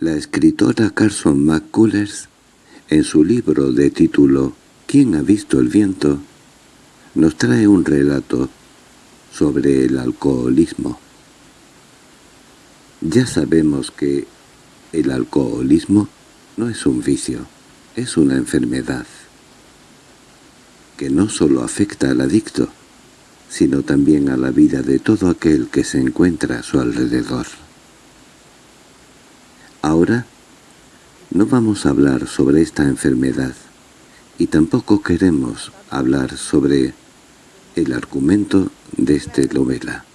La escritora Carson McCullers, en su libro de título ¿Quién ha visto el viento?, nos trae un relato sobre el alcoholismo. Ya sabemos que el alcoholismo no es un vicio, es una enfermedad que no solo afecta al adicto, sino también a la vida de todo aquel que se encuentra a su alrededor. Ahora no vamos a hablar sobre esta enfermedad, y tampoco queremos hablar sobre el argumento de esta novela.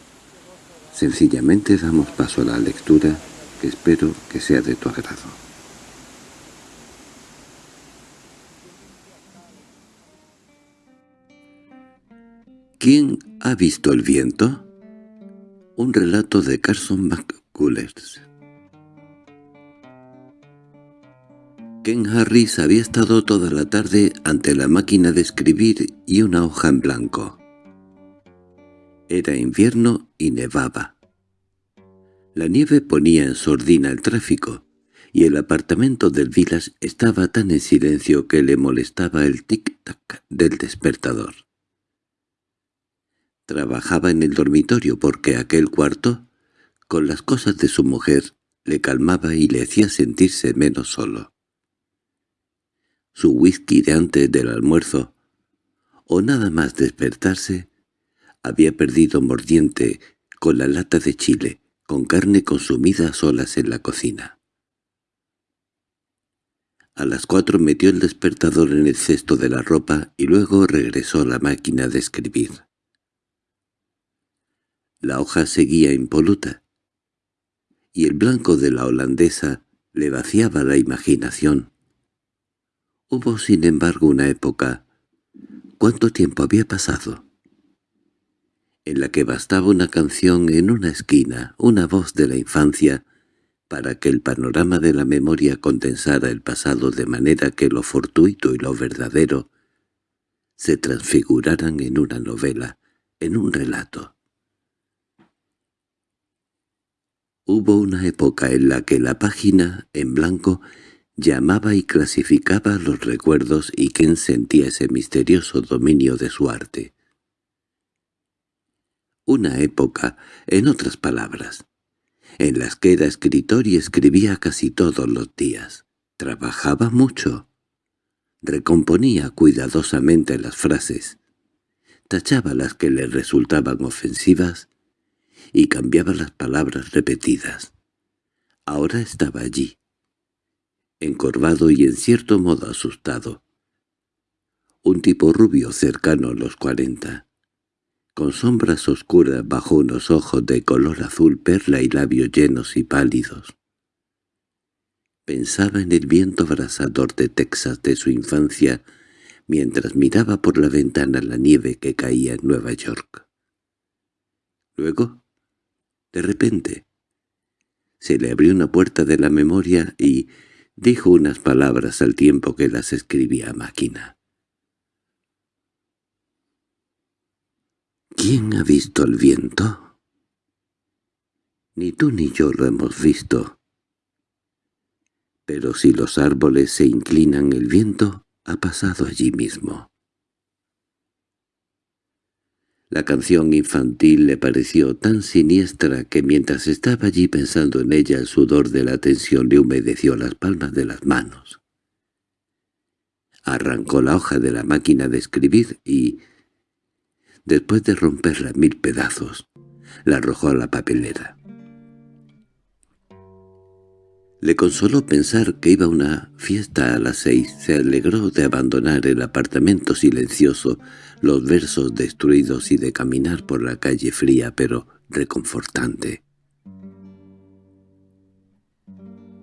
Sencillamente damos paso a la lectura, que espero que sea de tu agrado. ¿Quién ha visto el viento? Un relato de Carson McCullers. Ken Harris había estado toda la tarde ante la máquina de escribir y una hoja en blanco. Era invierno y nevaba. La nieve ponía en sordina el tráfico, y el apartamento del Vilas estaba tan en silencio que le molestaba el tic-tac del despertador. Trabajaba en el dormitorio porque aquel cuarto, con las cosas de su mujer, le calmaba y le hacía sentirse menos solo su whisky de antes del almuerzo, o nada más despertarse, había perdido mordiente con la lata de chile, con carne consumida a solas en la cocina. A las cuatro metió el despertador en el cesto de la ropa y luego regresó a la máquina de escribir. La hoja seguía impoluta, y el blanco de la holandesa le vaciaba la imaginación, Hubo sin embargo una época, ¿cuánto tiempo había pasado? En la que bastaba una canción en una esquina, una voz de la infancia, para que el panorama de la memoria condensara el pasado de manera que lo fortuito y lo verdadero se transfiguraran en una novela, en un relato. Hubo una época en la que la página, en blanco, Llamaba y clasificaba los recuerdos y Ken sentía ese misterioso dominio de su arte. Una época, en otras palabras, en las que era escritor y escribía casi todos los días. Trabajaba mucho. Recomponía cuidadosamente las frases, tachaba las que le resultaban ofensivas y cambiaba las palabras repetidas. Ahora estaba allí, encorvado y en cierto modo asustado. Un tipo rubio cercano a los cuarenta, con sombras oscuras bajo unos ojos de color azul perla y labios llenos y pálidos. Pensaba en el viento abrasador de Texas de su infancia mientras miraba por la ventana la nieve que caía en Nueva York. Luego, de repente, se le abrió una puerta de la memoria y, Dijo unas palabras al tiempo que las escribía a máquina. ¿Quién ha visto el viento? Ni tú ni yo lo hemos visto. Pero si los árboles se inclinan el viento, ha pasado allí mismo. La canción infantil le pareció tan siniestra que mientras estaba allí pensando en ella el sudor de la tensión le humedeció las palmas de las manos. Arrancó la hoja de la máquina de escribir y, después de romperla mil pedazos, la arrojó a la papelera. Le consoló pensar que iba a una fiesta a las seis. Se alegró de abandonar el apartamento silencioso, los versos destruidos y de caminar por la calle fría pero reconfortante.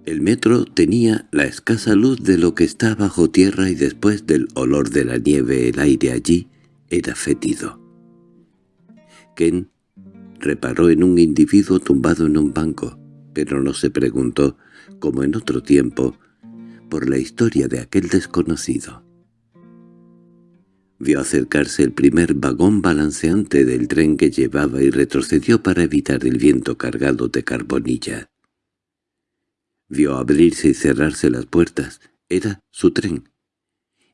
El metro tenía la escasa luz de lo que está bajo tierra y después del olor de la nieve el aire allí era fétido. Ken reparó en un individuo tumbado en un banco, pero no se preguntó como en otro tiempo, por la historia de aquel desconocido. Vio acercarse el primer vagón balanceante del tren que llevaba y retrocedió para evitar el viento cargado de carbonilla. Vio abrirse y cerrarse las puertas. Era su tren.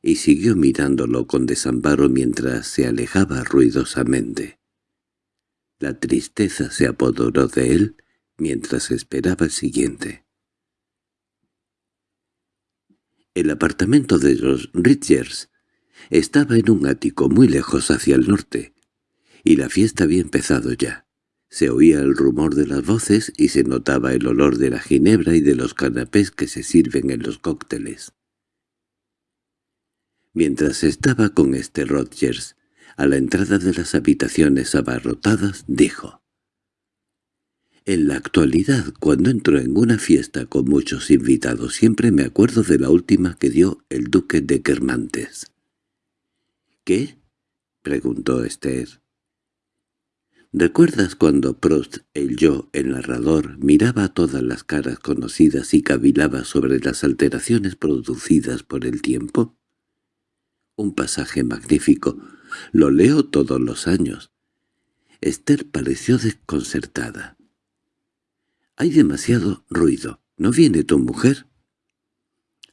Y siguió mirándolo con desamparo mientras se alejaba ruidosamente. La tristeza se apoderó de él mientras esperaba el siguiente. El apartamento de los Ridgers estaba en un ático muy lejos hacia el norte, y la fiesta había empezado ya. Se oía el rumor de las voces y se notaba el olor de la ginebra y de los canapés que se sirven en los cócteles. Mientras estaba con este Rogers, a la entrada de las habitaciones abarrotadas, dijo en la actualidad, cuando entro en una fiesta con muchos invitados, siempre me acuerdo de la última que dio el duque de Guermantes. —¿Qué? —preguntó Esther. ¿Recuerdas cuando Prost, el yo, el narrador, miraba todas las caras conocidas y cavilaba sobre las alteraciones producidas por el tiempo? Un pasaje magnífico. Lo leo todos los años. Esther pareció desconcertada. Hay demasiado ruido. ¿No viene tu mujer?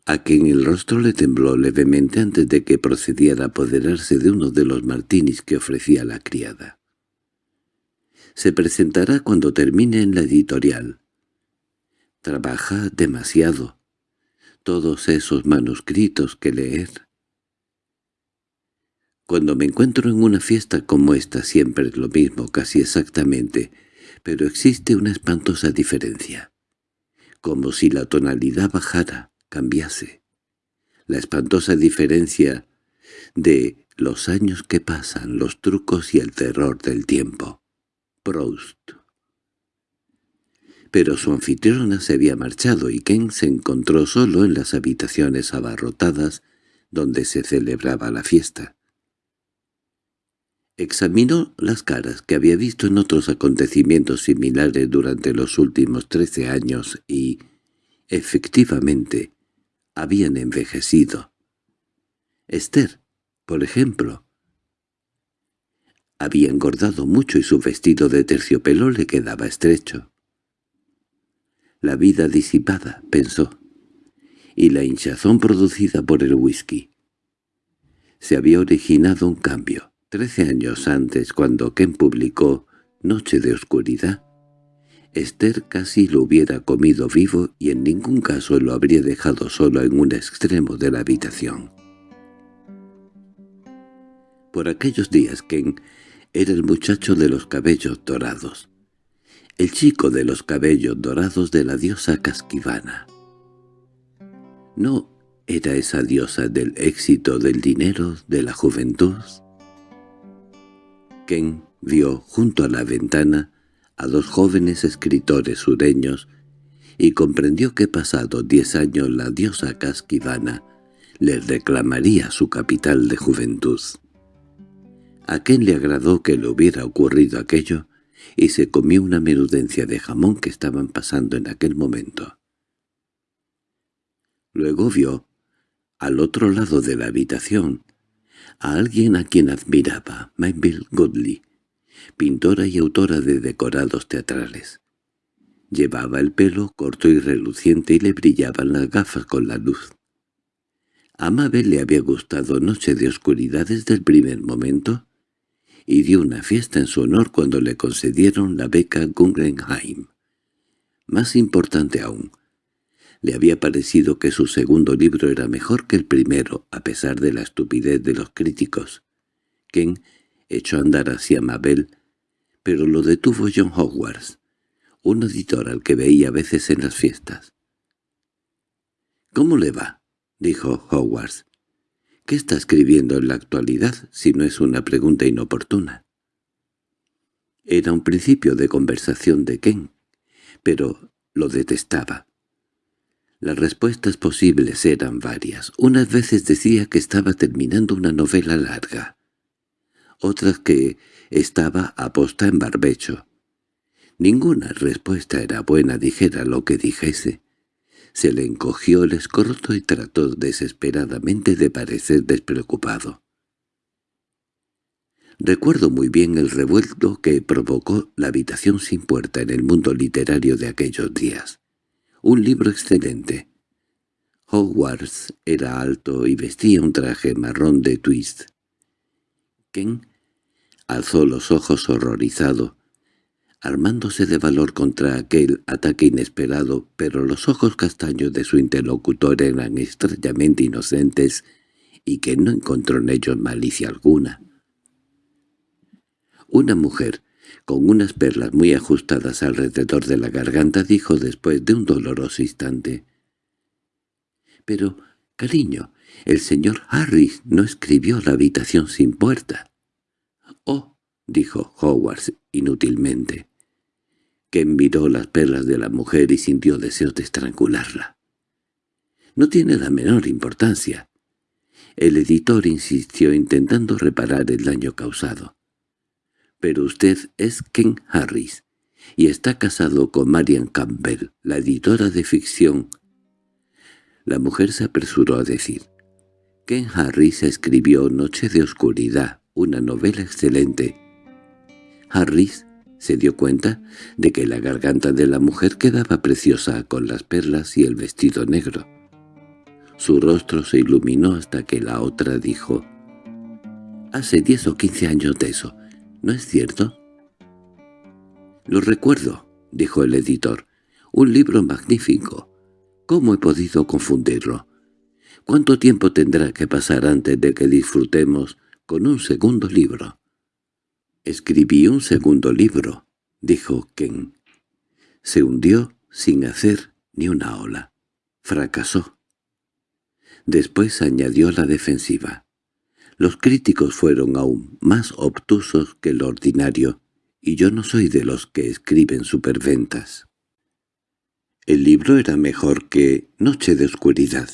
A quien el rostro le tembló levemente antes de que procediera a apoderarse de uno de los martinis que ofrecía la criada. Se presentará cuando termine en la editorial. Trabaja demasiado. Todos esos manuscritos que leer. Cuando me encuentro en una fiesta como esta siempre es lo mismo, casi exactamente, pero existe una espantosa diferencia. Como si la tonalidad bajara, cambiase. La espantosa diferencia de los años que pasan, los trucos y el terror del tiempo. Proust. Pero su anfitriona se había marchado y Ken se encontró solo en las habitaciones abarrotadas donde se celebraba la fiesta. Examinó las caras que había visto en otros acontecimientos similares durante los últimos trece años y, efectivamente, habían envejecido. Esther, por ejemplo, había engordado mucho y su vestido de terciopelo le quedaba estrecho. La vida disipada, pensó, y la hinchazón producida por el whisky. Se había originado un cambio. Trece años antes, cuando Ken publicó Noche de Oscuridad, Esther casi lo hubiera comido vivo y en ningún caso lo habría dejado solo en un extremo de la habitación. Por aquellos días Ken era el muchacho de los cabellos dorados, el chico de los cabellos dorados de la diosa Casquivana. No era esa diosa del éxito, del dinero, de la juventud, Ken vio junto a la ventana a dos jóvenes escritores sureños y comprendió que pasado diez años la diosa Casquivana le reclamaría su capital de juventud. A Ken le agradó que le hubiera ocurrido aquello y se comió una menudencia de jamón que estaban pasando en aquel momento. Luego vio, al otro lado de la habitación, a alguien a quien admiraba, Mabel Godley, pintora y autora de decorados teatrales. Llevaba el pelo corto y reluciente y le brillaban las gafas con la luz. A Mabel le había gustado Noche de Oscuridad desde el primer momento y dio una fiesta en su honor cuando le concedieron la beca Guggenheim. Más importante aún, le había parecido que su segundo libro era mejor que el primero, a pesar de la estupidez de los críticos. Ken echó a andar hacia Mabel, pero lo detuvo John Hogwarts, un editor al que veía a veces en las fiestas. —¿Cómo le va? —dijo Hogwarts. —¿Qué está escribiendo en la actualidad, si no es una pregunta inoportuna? Era un principio de conversación de Ken, pero lo detestaba. Las respuestas posibles eran varias. Unas veces decía que estaba terminando una novela larga. Otras que estaba aposta en barbecho. Ninguna respuesta era buena, dijera lo que dijese. Se le encogió el escorzo y trató desesperadamente de parecer despreocupado. Recuerdo muy bien el revuelto que provocó la habitación sin puerta en el mundo literario de aquellos días Un libro excelente. Hogwarts era alto y vestía un traje marrón de twist. Alzó los ojos horrorizado, armándose de valor contra aquel ataque inesperado, pero los ojos castaños de su interlocutor eran extrañamente inocentes y que no encontró en ellos malicia alguna. Una mujer, con unas perlas muy ajustadas alrededor de la garganta, dijo después de un doloroso instante. «Pero, cariño, el señor Harris no escribió la habitación sin puerta». «Oh», dijo Howard inútilmente. Ken miró las perlas de la mujer y sintió deseos de estrangularla. «No tiene la menor importancia». El editor insistió intentando reparar el daño causado. «Pero usted es Ken Harris, y está casado con Marian Campbell, la editora de ficción». La mujer se apresuró a decir. «Ken Harris escribió Noche de Oscuridad, una novela excelente. Harris se dio cuenta de que la garganta de la mujer quedaba preciosa con las perlas y el vestido negro. Su rostro se iluminó hasta que la otra dijo, «Hace diez o quince años de eso, ¿no es cierto?» «Lo recuerdo», dijo el editor, «un libro magnífico. ¿Cómo he podido confundirlo? ¿Cuánto tiempo tendrá que pasar antes de que disfrutemos con un segundo libro?» «Escribí un segundo libro», dijo Ken. Se hundió sin hacer ni una ola. Fracasó. Después añadió la defensiva. Los críticos fueron aún más obtusos que lo ordinario, y yo no soy de los que escriben superventas. El libro era mejor que Noche de Oscuridad.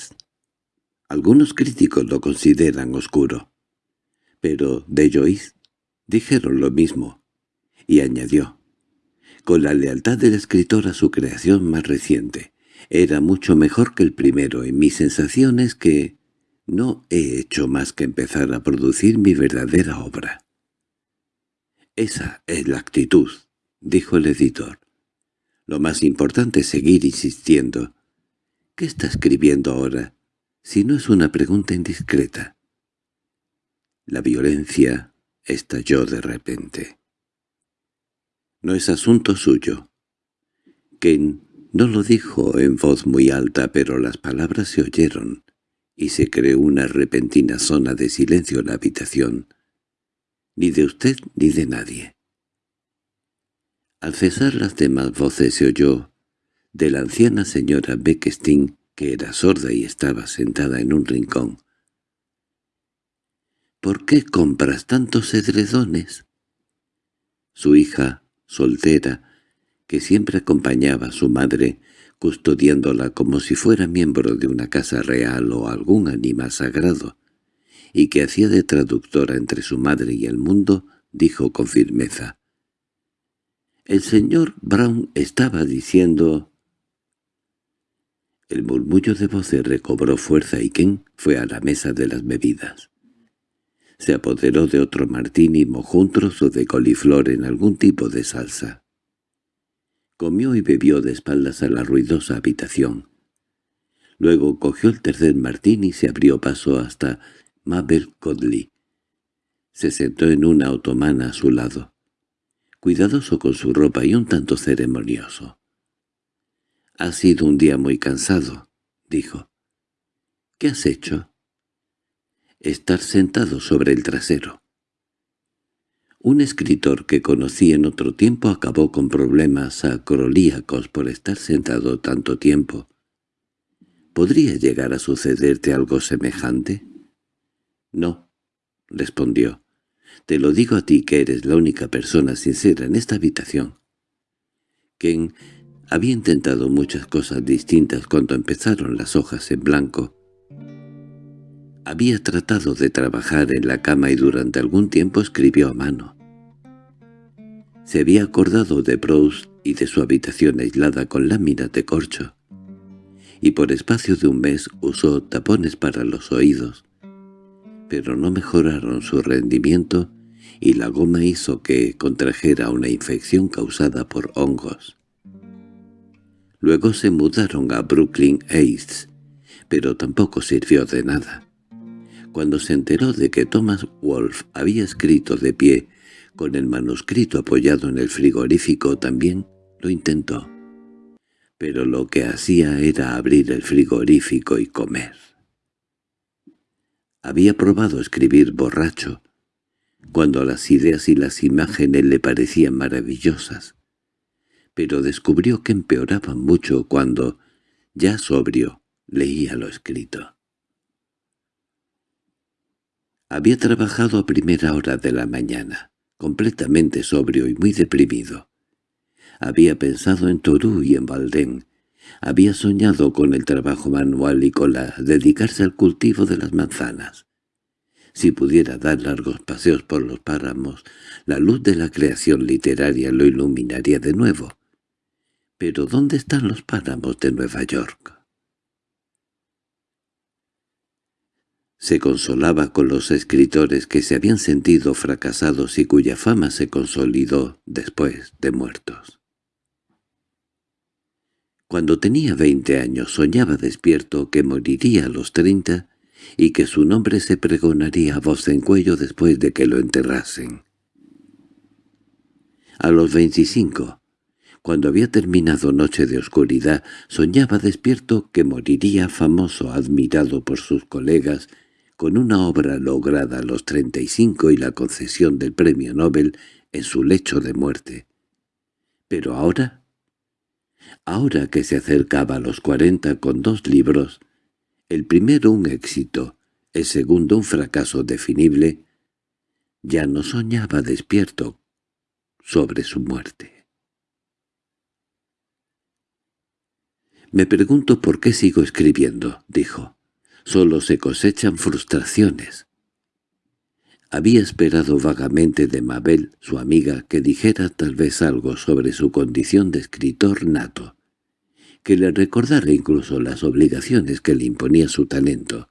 Algunos críticos lo consideran oscuro, pero de Joyce dijeron lo mismo, y añadió, con la lealtad del escritor a su creación más reciente, era mucho mejor que el primero y mi sensación es que no he hecho más que empezar a producir mi verdadera obra. Esa es la actitud, dijo el editor. Lo más importante es seguir insistiendo. ¿Qué está escribiendo ahora, si no es una pregunta indiscreta? La violencia estalló de repente. No es asunto suyo. Ken no lo dijo en voz muy alta, pero las palabras se oyeron, y se creó una repentina zona de silencio en la habitación. Ni de usted ni de nadie. Al cesar las demás voces se oyó de la anciana señora Beckstein, que era sorda y estaba sentada en un rincón. —¿Por qué compras tantos edredones? Su hija, soltera, que siempre acompañaba a su madre, custodiándola como si fuera miembro de una casa real o algún animal sagrado, y que hacía de traductora entre su madre y el mundo, dijo con firmeza. El señor Brown estaba diciendo... El murmullo de voces recobró fuerza y Ken fue a la mesa de las bebidas. Se apoderó de otro martín y mojó un trozo de coliflor en algún tipo de salsa. Comió y bebió de espaldas a la ruidosa habitación. Luego cogió el tercer martín y se abrió paso hasta Mabel Codley. Se sentó en una otomana a su lado, cuidadoso con su ropa y un tanto ceremonioso. «Ha sido un día muy cansado», dijo. «¿Qué has hecho?» «Estar sentado sobre el trasero». Un escritor que conocí en otro tiempo acabó con problemas acrolíacos por estar sentado tanto tiempo. ¿Podría llegar a sucederte algo semejante? No, respondió. Te lo digo a ti que eres la única persona sincera en esta habitación. Ken había intentado muchas cosas distintas cuando empezaron las hojas en blanco. Había tratado de trabajar en la cama y durante algún tiempo escribió a mano. Se había acordado de Proust y de su habitación aislada con láminas de corcho, y por espacio de un mes usó tapones para los oídos, pero no mejoraron su rendimiento y la goma hizo que contrajera una infección causada por hongos. Luego se mudaron a Brooklyn Heights, pero tampoco sirvió de nada. Cuando se enteró de que Thomas Wolfe había escrito de pie, con el manuscrito apoyado en el frigorífico también lo intentó. Pero lo que hacía era abrir el frigorífico y comer. Había probado escribir borracho, cuando las ideas y las imágenes le parecían maravillosas pero descubrió que empeoraban mucho cuando, ya sobrio, leía lo escrito. Había trabajado a primera hora de la mañana, completamente sobrio y muy deprimido. Había pensado en Torú y en Valdén. Había soñado con el trabajo manual y con la dedicarse al cultivo de las manzanas. Si pudiera dar largos paseos por los páramos, la luz de la creación literaria lo iluminaría de nuevo. Pero ¿dónde están los páramos de Nueva York? Se consolaba con los escritores que se habían sentido fracasados y cuya fama se consolidó después de muertos. Cuando tenía veinte años soñaba despierto que moriría a los treinta y que su nombre se pregonaría a voz en cuello después de que lo enterrasen. A los veinticinco cuando había terminado Noche de Oscuridad, soñaba despierto que moriría famoso, admirado por sus colegas, con una obra lograda a los treinta y cinco y la concesión del premio Nobel en su lecho de muerte. Pero ahora, ahora que se acercaba a los cuarenta con dos libros, el primero un éxito, el segundo un fracaso definible, ya no soñaba despierto sobre su muerte. «Me pregunto por qué sigo escribiendo», dijo. «Solo se cosechan frustraciones». Había esperado vagamente de Mabel, su amiga, que dijera tal vez algo sobre su condición de escritor nato, que le recordara incluso las obligaciones que le imponía su talento,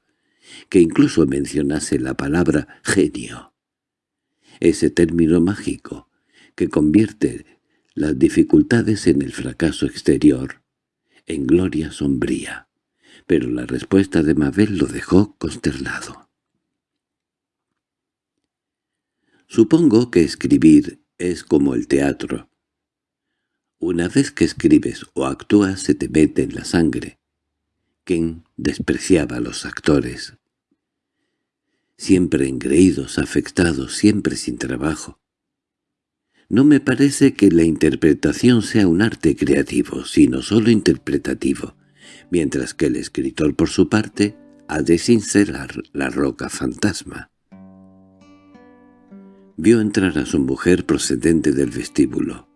que incluso mencionase la palabra «genio». Ese término mágico, que convierte las dificultades en el fracaso exterior, en gloria sombría, pero la respuesta de Mabel lo dejó consternado. Supongo que escribir es como el teatro. Una vez que escribes o actúas se te mete en la sangre. Ken despreciaba a los actores. Siempre engreídos, afectados, siempre sin trabajo. No me parece que la interpretación sea un arte creativo, sino solo interpretativo, mientras que el escritor por su parte ha de sincerar la roca fantasma. Vio entrar a su mujer procedente del vestíbulo.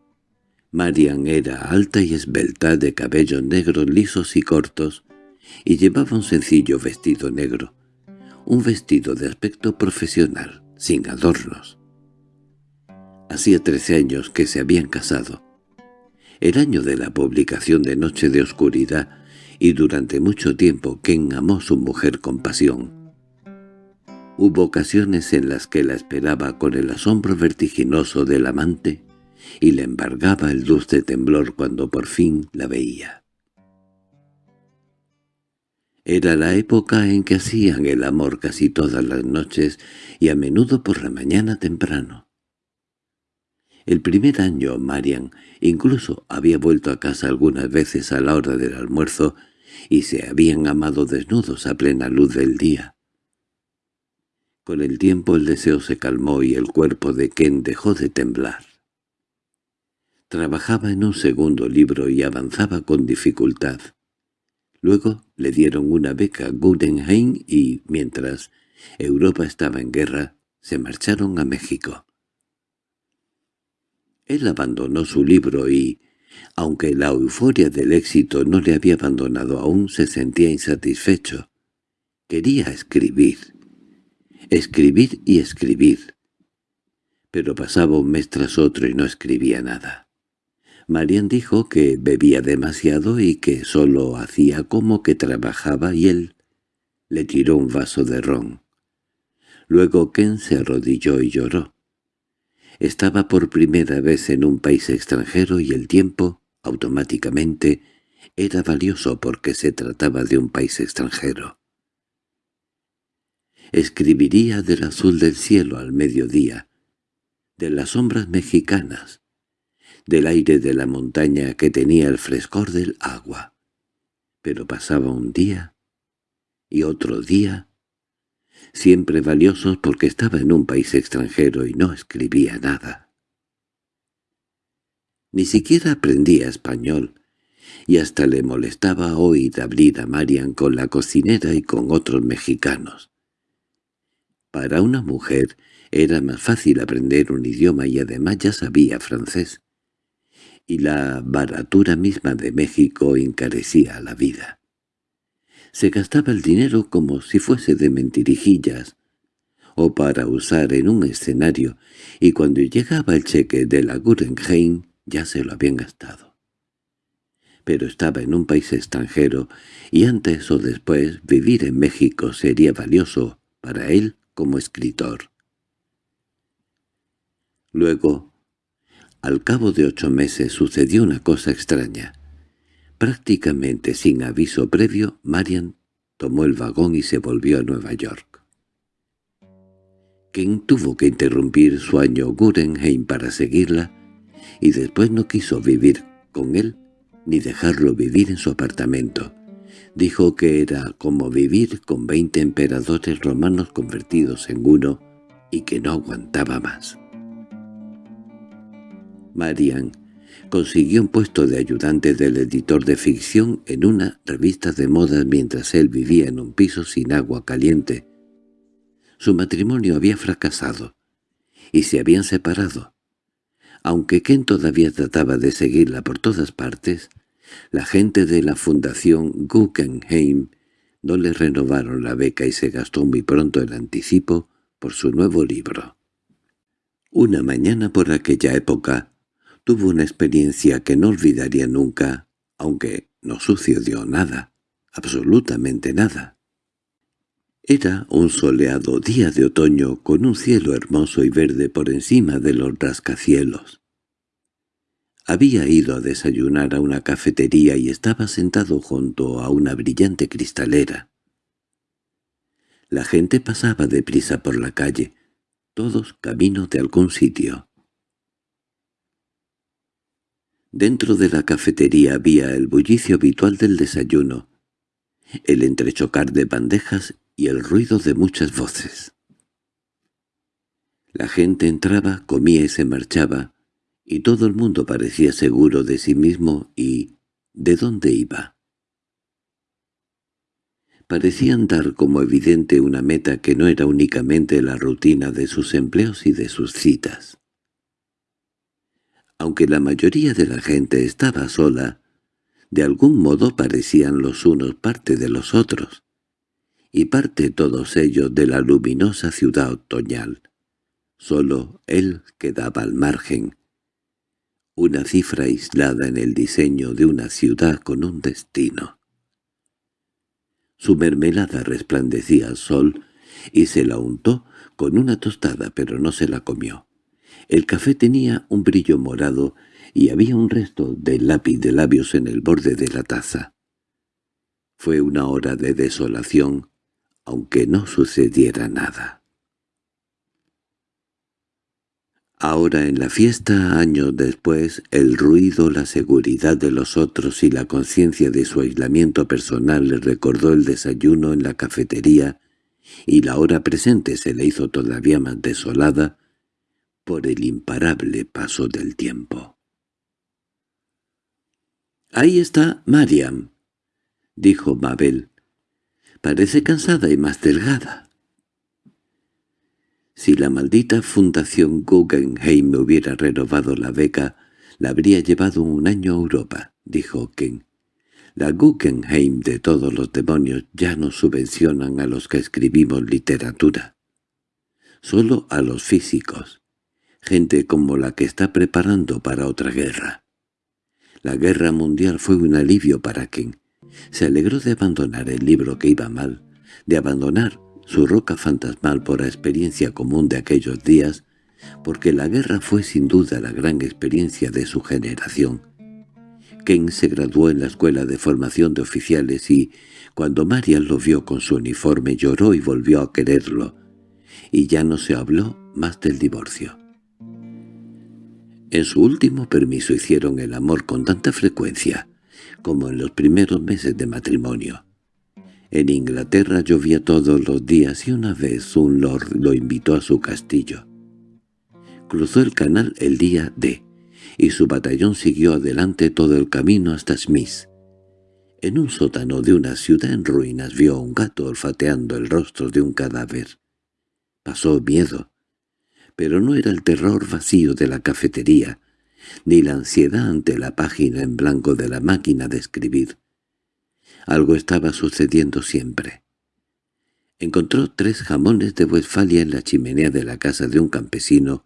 Marian era alta y esbelta, de cabellos negros lisos y cortos, y llevaba un sencillo vestido negro, un vestido de aspecto profesional, sin adornos. Hacía trece años que se habían casado. El año de la publicación de Noche de Oscuridad, y durante mucho tiempo Ken amó a su mujer con pasión. Hubo ocasiones en las que la esperaba con el asombro vertiginoso del amante y le embargaba el dulce temblor cuando por fin la veía. Era la época en que hacían el amor casi todas las noches y a menudo por la mañana temprano. El primer año Marian incluso había vuelto a casa algunas veces a la hora del almuerzo y se habían amado desnudos a plena luz del día. Con el tiempo el deseo se calmó y el cuerpo de Ken dejó de temblar. Trabajaba en un segundo libro y avanzaba con dificultad. Luego le dieron una beca a Guggenheim y, mientras Europa estaba en guerra, se marcharon a México. Él abandonó su libro y, aunque la euforia del éxito no le había abandonado aún, se sentía insatisfecho. Quería escribir. Escribir y escribir. Pero pasaba un mes tras otro y no escribía nada. Marian dijo que bebía demasiado y que solo hacía como que trabajaba y él le tiró un vaso de ron. Luego Ken se arrodilló y lloró. Estaba por primera vez en un país extranjero y el tiempo, automáticamente, Era valioso porque se trataba de un país extranjero. Escribiría del azul del cielo al mediodía, de las sombras mexicanas, del aire de la montaña que tenía el frescor del agua. Pero pasaba un día y otro día, siempre valiosos porque estaba en un país extranjero y no escribía nada. Ni siquiera aprendía español, y hasta le molestaba oír abrir a Marian con la cocinera y con otros mexicanos. Para una mujer era más fácil aprender un idioma y además ya sabía francés. Y la baratura misma de México encarecía la vida. Se gastaba el dinero como si fuese de mentirijillas, o para usar en un escenario, y cuando llegaba el cheque de la Guggenheim ya se lo habían gastado. Pero estaba en un país extranjero, y antes o después vivir en México sería valioso para él como escritor. Luego, al cabo de ocho meses sucedió una cosa extraña. Prácticamente sin aviso previo, Marian tomó el vagón y se volvió a Nueva York. Ken tuvo que interrumpir su año Guggenheim para seguirla, y después no quiso vivir con él ni dejarlo vivir en su apartamento. Dijo que era como vivir con veinte emperadores romanos convertidos en uno y que no aguantaba más. Marian consiguió un puesto de ayudante del editor de ficción en una revista de modas mientras él vivía en un piso sin agua caliente. Su matrimonio había fracasado y se habían separado. Aunque Ken todavía trataba de seguirla por todas partes, la gente de la Fundación Guggenheim no le renovaron la beca y se gastó muy pronto el anticipo por su nuevo libro. Una mañana por aquella época tuvo una experiencia que no olvidaría nunca, aunque no sucedió nada, absolutamente nada. Era un soleado día de otoño con un cielo hermoso y verde por encima de los rascacielos. Había ido a desayunar a una cafetería y estaba sentado junto a una brillante cristalera. La gente pasaba deprisa por la calle, todos camino de algún sitio. Dentro de la cafetería había el bullicio habitual del desayuno, el entrechocar de bandejas y el ruido de muchas voces. La gente entraba, comía y se marchaba, y todo el mundo parecía seguro de sí mismo y de dónde iba. Parecían dar como evidente una meta que no era únicamente la rutina de sus empleos y de sus citas. Aunque la mayoría de la gente estaba sola, de algún modo parecían los unos parte de los otros, y parte todos ellos de la luminosa ciudad otoñal. Solo él quedaba al margen, una cifra aislada en el diseño de una ciudad con un destino. Su mermelada resplandecía al sol y se la untó con una tostada pero no se la comió. El café tenía un brillo morado y había un resto de lápiz de labios en el borde de la taza. Fue una hora de desolación, aunque no sucediera nada. Ahora en la fiesta, años después, el ruido, la seguridad de los otros y la conciencia de su aislamiento personal le recordó el desayuno en la cafetería y la hora presente se le hizo todavía más desolada por el imparable paso del tiempo. «Ahí está Mariam», dijo Mabel. «Parece cansada y más delgada». Si la maldita Fundación Guggenheim me hubiera renovado la beca, la habría llevado un año a Europa, dijo Ken. La Guggenheim de todos los demonios ya no subvencionan a los que escribimos literatura. Solo a los físicos, gente como la que está preparando para otra guerra. La guerra mundial fue un alivio para Ken. Se alegró de abandonar el libro que iba mal, de abandonar su roca fantasmal por la experiencia común de aquellos días, porque la guerra fue sin duda la gran experiencia de su generación. Ken se graduó en la escuela de formación de oficiales y, cuando Marian lo vio con su uniforme, lloró y volvió a quererlo, y ya no se habló más del divorcio. En su último permiso hicieron el amor con tanta frecuencia como en los primeros meses de matrimonio. En Inglaterra llovía todos los días y una vez un lord lo invitó a su castillo. Cruzó el canal el día D, y su batallón siguió adelante todo el camino hasta Smith. En un sótano de una ciudad en ruinas vio a un gato olfateando el rostro de un cadáver. Pasó miedo, pero no era el terror vacío de la cafetería, ni la ansiedad ante la página en blanco de la máquina de escribir. Algo estaba sucediendo siempre. Encontró tres jamones de Westfalia en la chimenea de la casa de un campesino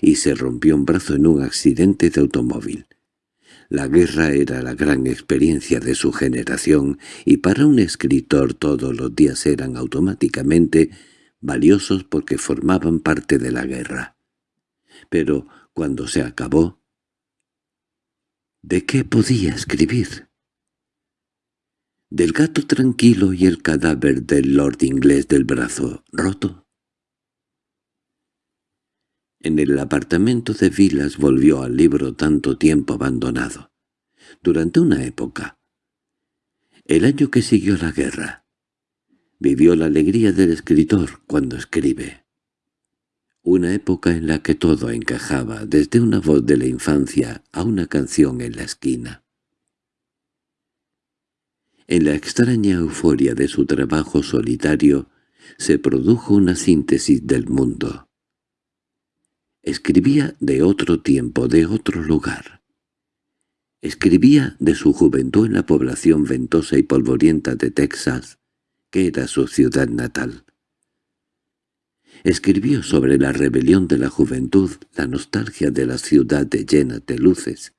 y se rompió un brazo en un accidente de automóvil. La guerra era la gran experiencia de su generación y para un escritor todos los días eran automáticamente valiosos porque formaban parte de la guerra. Pero cuando se acabó, ¿de qué podía escribir? Del gato tranquilo y el cadáver del lord inglés del brazo roto. En el apartamento de Vilas volvió al libro tanto tiempo abandonado. Durante una época, el año que siguió la guerra, vivió la alegría del escritor cuando escribe. Una época en la que todo encajaba, desde una voz de la infancia a una canción en la esquina. En la extraña euforia de su trabajo solitario se produjo una síntesis del mundo. Escribía de otro tiempo, de otro lugar. Escribía de su juventud en la población ventosa y polvorienta de Texas, que era su ciudad natal. Escribió sobre la rebelión de la juventud, la nostalgia de la ciudad de llena de luces,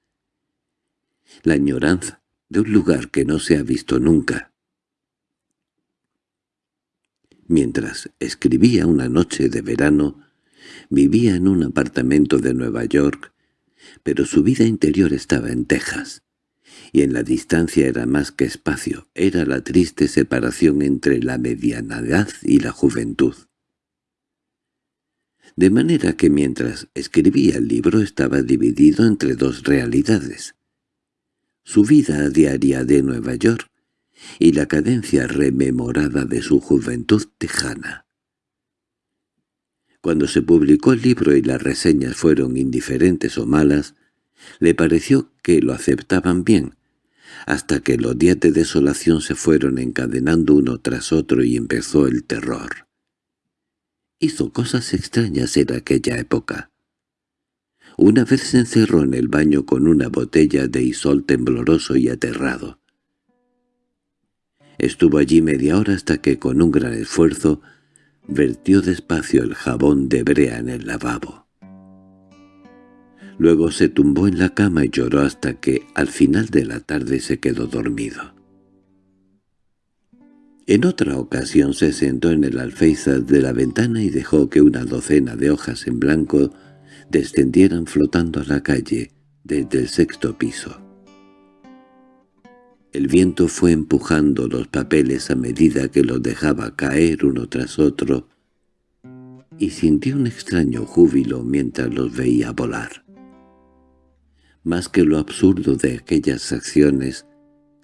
la añoranza de un lugar que no se ha visto nunca. Mientras escribía una noche de verano, Vivía en un apartamento de Nueva York, pero su vida interior estaba en Texas, y en la distancia era más que espacio, era la triste separación entre la mediana edad y la juventud. De manera que mientras escribía el libro estaba dividido entre dos realidades. Su vida diaria de Nueva York y la cadencia rememorada de su juventud tejana. Cuando se publicó el libro y las reseñas fueron indiferentes o malas, le pareció que lo aceptaban bien, hasta que los días de desolación se fueron encadenando uno tras otro y empezó el terror. Hizo cosas extrañas en aquella época. Una vez se encerró en el baño con una botella de isol tembloroso y aterrado. Estuvo allí media hora hasta que con un gran esfuerzo vertió despacio el jabón de brea en el lavabo. Luego se tumbó en la cama y lloró hasta que al final de la tarde se quedó dormido. En otra ocasión se sentó en el alféizar de la ventana y dejó que una docena de hojas en blanco descendieran flotando a la calle desde el sexto piso. El viento fue empujando los papeles a medida que los dejaba caer uno tras otro, y sintió un extraño júbilo mientras los veía volar. Más que lo absurdo de aquellas acciones,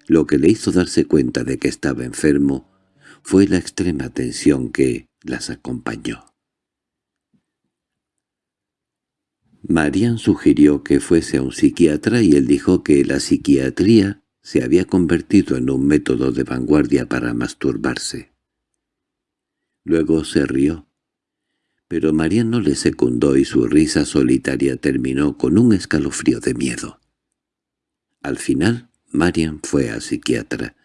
lo que le hizo darse cuenta de que estaba enfermo fue la extrema tensión que las acompañó. Marian sugirió que fuese a un psiquiatra y él dijo que la psiquiatría se había convertido en un método de vanguardia para masturbarse. Luego se rió, pero Marian no le secundó y su risa solitaria terminó con un escalofrío de miedo. Al final, Marian fue a psiquiatra,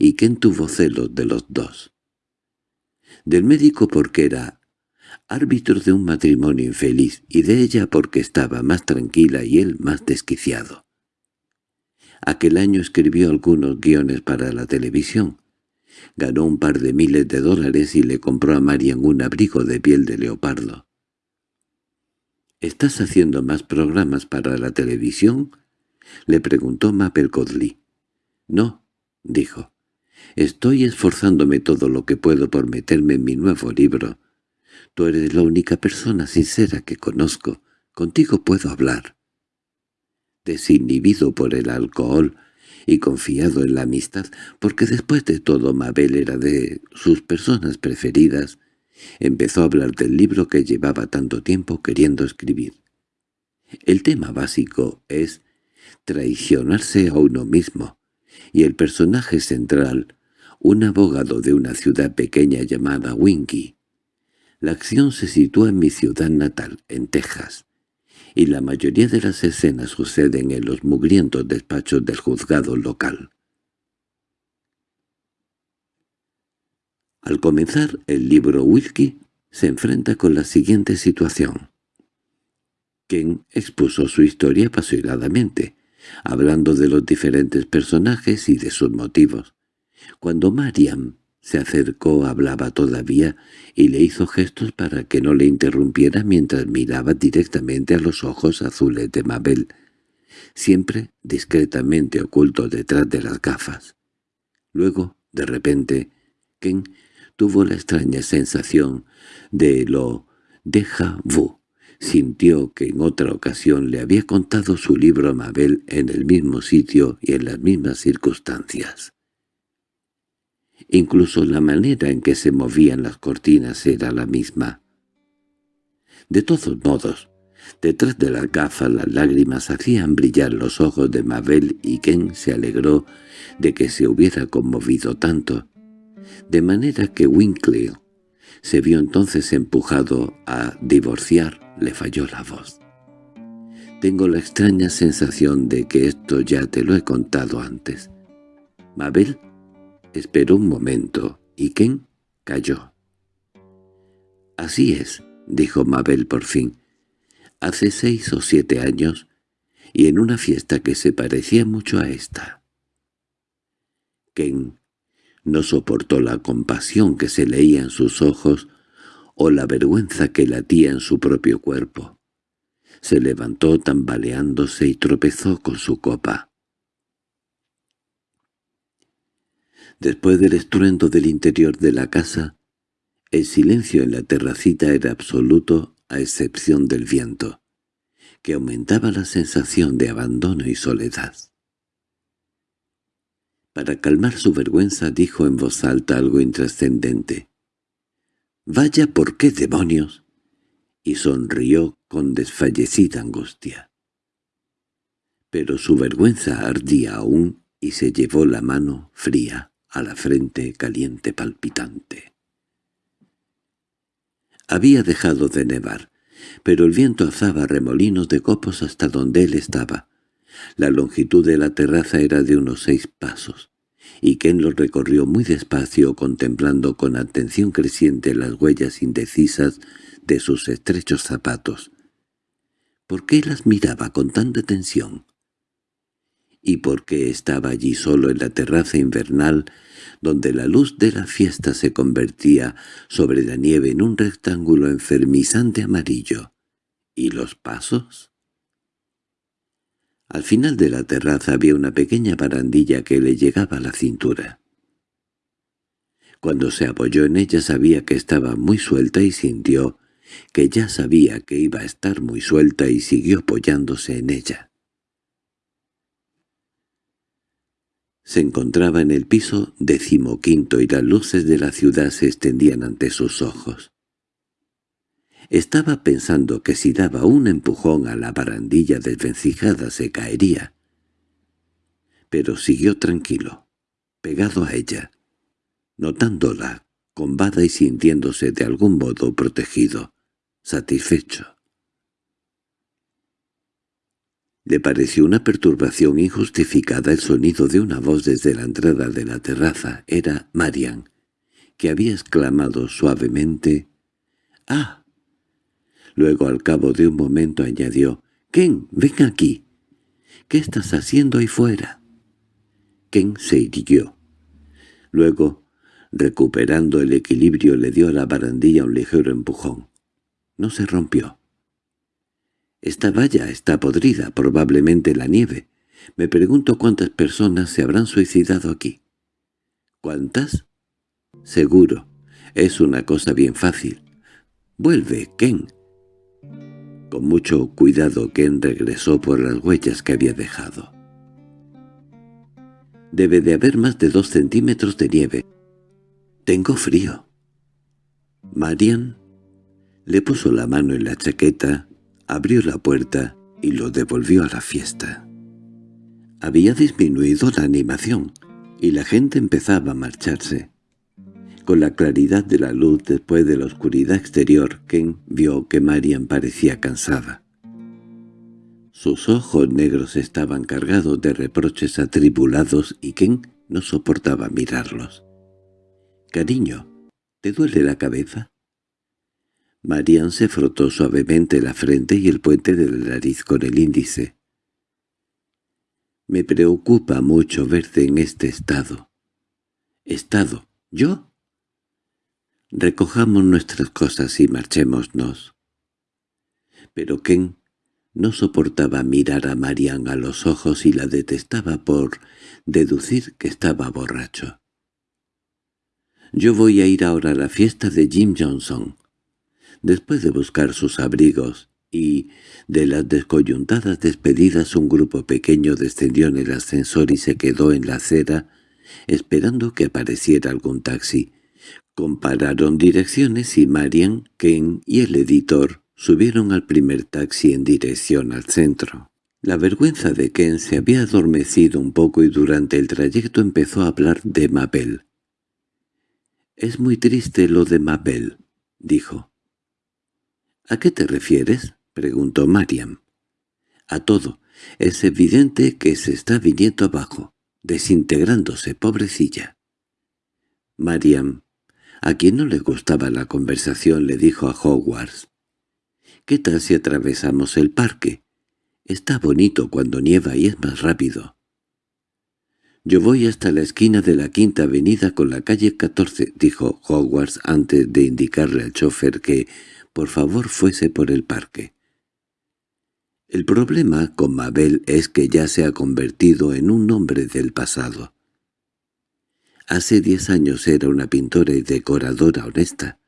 y Ken tuvo celos de los dos. Del médico porque era árbitro de un matrimonio infeliz, y de ella porque estaba más tranquila y él más desquiciado. Aquel año escribió algunos guiones para la televisión. Ganó un par de miles de dólares y le compró a Marian un abrigo de piel de leopardo. —¿Estás haciendo más programas para la televisión? Le preguntó Mabel Godley. —No —dijo—, estoy esforzándome todo lo que puedo por meterme en mi nuevo libro. Tú eres la única persona sincera que conozco. Contigo puedo hablar. Desinhibido por el alcohol y confiado en la amistad, porque después de todo Mabel era de sus personas preferidas, empezó a hablar del libro que llevaba tanto tiempo queriendo escribir. El tema básico es traicionarse a uno mismo, y el personaje central, un abogado de una ciudad pequeña llamada Winky. La acción se sitúa en mi ciudad natal, en Texas, y la mayoría de las escenas suceden en los mugrientos despachos del juzgado local. Al comenzar el libro Wilkie se enfrenta con la siguiente situación. Ken expuso su historia apasionadamente, hablando de los diferentes personajes y de sus motivos. Cuando Mariam se acercó hablaba todavía y le hizo gestos para que no le interrumpiera mientras miraba directamente a los ojos azules de Mabel, siempre discretamente oculto detrás de las gafas. Luego, de repente, Ken tuvo la extraña sensación de lo déjà vu Sintió que en otra ocasión le había contado su libro a Mabel en el mismo sitio y en las mismas circunstancias. Incluso la manera en que se movían las cortinas era la misma. De todos modos, detrás de las gafas las lágrimas hacían brillar los ojos de Mabel y Ken se alegró de que se hubiera conmovido tanto, de manera que Winkle se vio entonces empujado a divorciar le falló la voz. Tengo la extraña sensación de que esto ya te lo he contado antes. Mabel esperó un momento y Ken cayó. Así es, dijo Mabel por fin. Hace seis o siete años, y en una fiesta que se parecía mucho a esta. Ken no soportó la compasión que se leía en sus ojos o la vergüenza que latía en su propio cuerpo. Se levantó tambaleándose y tropezó con su copa. Después del estruendo del interior de la casa, el silencio en la terracita era absoluto a excepción del viento, que aumentaba la sensación de abandono y soledad. Para calmar su vergüenza dijo en voz alta algo intrascendente. —¡Vaya por qué demonios! y sonrió con desfallecida angustia. Pero su vergüenza ardía aún y se llevó la mano fría a la frente caliente palpitante. Había dejado de nevar, pero el viento alzaba remolinos de copos hasta donde él estaba. La longitud de la terraza era de unos seis pasos y Ken lo recorrió muy despacio contemplando con atención creciente las huellas indecisas de sus estrechos zapatos. ¿Por qué las miraba con tanta tensión? ¿Y por qué estaba allí solo en la terraza invernal, donde la luz de la fiesta se convertía sobre la nieve en un rectángulo enfermizante amarillo? ¿Y los pasos? Al final de la terraza había una pequeña barandilla que le llegaba a la cintura. Cuando se apoyó en ella sabía que estaba muy suelta y sintió que ya sabía que iba a estar muy suelta y siguió apoyándose en ella. Se encontraba en el piso decimoquinto y las luces de la ciudad se extendían ante sus ojos. Estaba pensando que si daba un empujón a la barandilla desvencijada se caería. Pero siguió tranquilo, pegado a ella, notándola, combada y sintiéndose de algún modo protegido, satisfecho. Le pareció una perturbación injustificada el sonido de una voz desde la entrada de la terraza. Era Marian, que había exclamado suavemente «¡Ah!» Luego al cabo de un momento añadió, «Ken, ven aquí. ¿Qué estás haciendo ahí fuera?» Ken se irguió. Luego, recuperando el equilibrio, le dio a la barandilla un ligero empujón. No se rompió. «Esta valla está podrida, probablemente la nieve. Me pregunto cuántas personas se habrán suicidado aquí. ¿Cuántas? Seguro. Es una cosa bien fácil. Vuelve, Ken. Con mucho cuidado Ken regresó por las huellas que había dejado. Debe de haber más de dos centímetros de nieve. Tengo frío. Marian le puso la mano en la chaqueta, abrió la puerta y lo devolvió a la fiesta. Había disminuido la animación, y la gente empezaba a marcharse. Con la claridad de la luz después de la oscuridad exterior, Ken vio que Marian parecía cansada. Sus ojos negros estaban cargados de reproches atribulados y Ken no soportaba mirarlos. «Cariño, ¿te duele la cabeza?» Marian se frotó suavemente la frente y el puente de la nariz con el índice. «Me preocupa mucho verte en este estado». «¿Estado? ¿Yo?» «Recojamos nuestras cosas y marchémonos». Pero Ken no soportaba mirar a Marian a los ojos y la detestaba por deducir que estaba borracho. «Yo voy a ir ahora a la fiesta de Jim Johnson». Después de buscar sus abrigos y de las descoyuntadas despedidas un grupo pequeño descendió en el ascensor y se quedó en la acera esperando que apareciera algún taxi. Compararon direcciones y Marian, Ken y el editor subieron al primer taxi en dirección al centro. La vergüenza de Ken se había adormecido un poco y durante el trayecto empezó a hablar de Mabel. «Es muy triste lo de Mabel», dijo. —¿A qué te refieres? —preguntó Mariam. —A todo. Es evidente que se está viniendo abajo, desintegrándose, pobrecilla. Mariam, a quien no le gustaba la conversación, le dijo a Hogwarts. —¿Qué tal si atravesamos el parque? Está bonito cuando nieva y es más rápido. —Yo voy hasta la esquina de la Quinta Avenida con la calle 14 —dijo Hogwarts antes de indicarle al chofer que por favor fuese por el parque. El problema con Mabel es que ya se ha convertido en un nombre del pasado. Hace diez años era una pintora y decoradora honesta.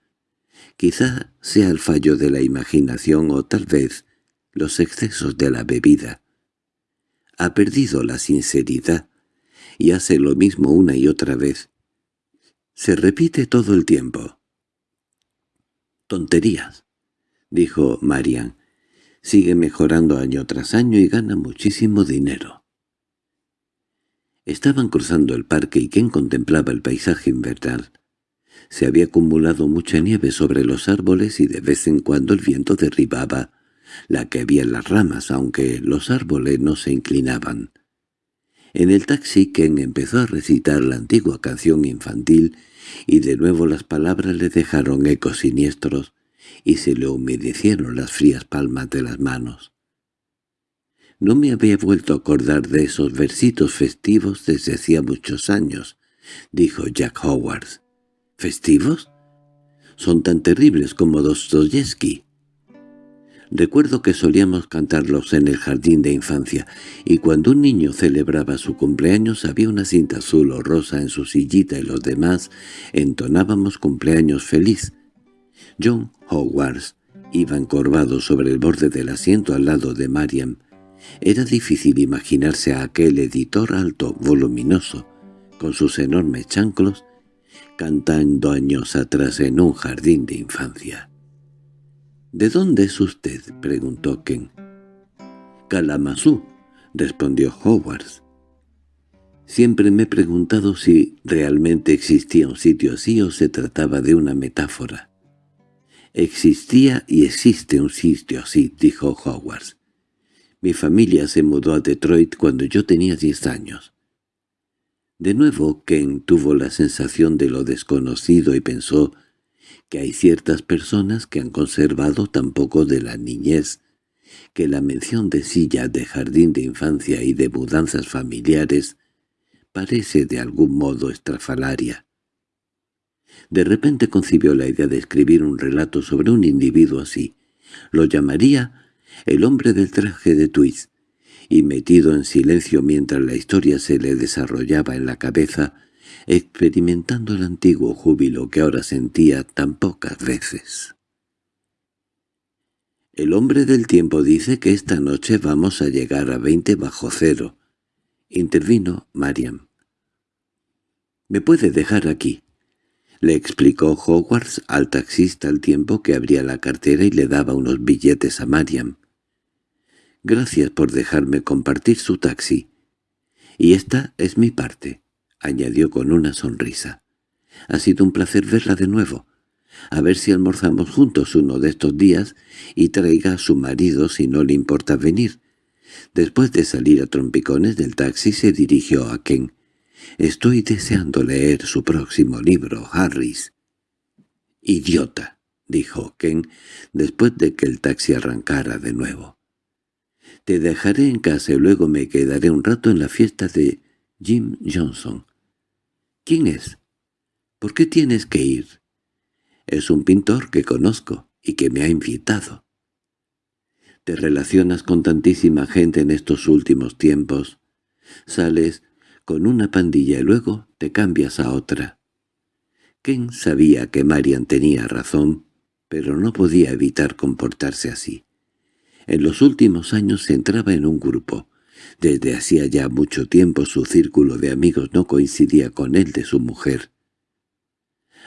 Quizá sea el fallo de la imaginación o tal vez los excesos de la bebida. Ha perdido la sinceridad y hace lo mismo una y otra vez. Se repite todo el tiempo. —Tonterías —dijo Marian—. Sigue mejorando año tras año y gana muchísimo dinero. Estaban cruzando el parque y Ken contemplaba el paisaje invernal. Se había acumulado mucha nieve sobre los árboles y de vez en cuando el viento derribaba la que había en las ramas, aunque los árboles no se inclinaban. En el taxi Ken empezó a recitar la antigua canción infantil y de nuevo las palabras le dejaron ecos siniestros y se le humedecieron las frías palmas de las manos. No me había vuelto a acordar de esos versitos festivos desde hacía muchos años, dijo Jack Howard. ¿Festivos? Son tan terribles como Dostoyevsky. Recuerdo que solíamos cantarlos en el jardín de infancia, y cuando un niño celebraba su cumpleaños había una cinta azul o rosa en su sillita y los demás entonábamos cumpleaños feliz. John Hogwarts iba encorvado sobre el borde del asiento al lado de Mariam. Era difícil imaginarse a aquel editor alto, voluminoso, con sus enormes chanclos, cantando años atrás en un jardín de infancia. —¿De dónde es usted? —preguntó Ken. —Kalamazoo —respondió Howard. Siempre me he preguntado si realmente existía un sitio así o se trataba de una metáfora. —Existía y existe un sitio así —dijo Howard. Mi familia se mudó a Detroit cuando yo tenía diez años. De nuevo Ken tuvo la sensación de lo desconocido y pensó que hay ciertas personas que han conservado tan poco de la niñez, que la mención de silla de jardín de infancia y de mudanzas familiares parece de algún modo estrafalaria. De repente concibió la idea de escribir un relato sobre un individuo así. Lo llamaría «El hombre del traje de Twist», y metido en silencio mientras la historia se le desarrollaba en la cabeza, experimentando el antiguo júbilo que ahora sentía tan pocas veces. El hombre del tiempo dice que esta noche vamos a llegar a veinte bajo cero, intervino Mariam. «Me puede dejar aquí», le explicó Hogwarts al taxista al tiempo que abría la cartera y le daba unos billetes a Mariam. «Gracias por dejarme compartir su taxi. Y esta es mi parte», añadió con una sonrisa. «Ha sido un placer verla de nuevo. A ver si almorzamos juntos uno de estos días y traiga a su marido si no le importa venir». Después de salir a trompicones del taxi se dirigió a Ken. Estoy deseando leer su próximo libro, Harris. —Idiota —dijo Ken después de que el taxi arrancara de nuevo. Te dejaré en casa y luego me quedaré un rato en la fiesta de Jim Johnson. —¿Quién es? ¿Por qué tienes que ir? Es un pintor que conozco y que me ha invitado. Te relacionas con tantísima gente en estos últimos tiempos. Sales con una pandilla y luego te cambias a otra. Ken sabía que Marian tenía razón, pero no podía evitar comportarse así. En los últimos años se entraba en un grupo. Desde hacía ya mucho tiempo su círculo de amigos no coincidía con el de su mujer.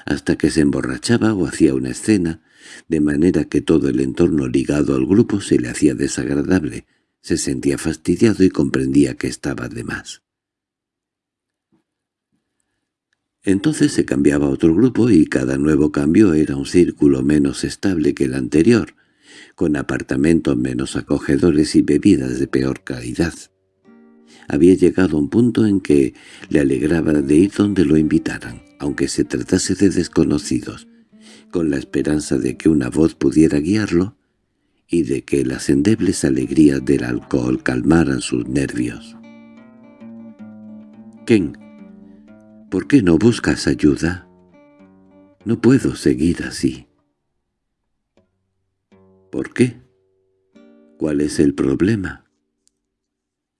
Hasta que se emborrachaba o hacía una escena, de manera que todo el entorno ligado al grupo se le hacía desagradable, se sentía fastidiado y comprendía que estaba de más. Entonces se cambiaba a otro grupo y cada nuevo cambio era un círculo menos estable que el anterior, con apartamentos menos acogedores y bebidas de peor calidad. Había llegado a un punto en que le alegraba de ir donde lo invitaran, aunque se tratase de desconocidos, con la esperanza de que una voz pudiera guiarlo y de que las endebles alegrías del alcohol calmaran sus nervios. Ken ¿Por qué no buscas ayuda? No puedo seguir así. ¿Por qué? ¿Cuál es el problema?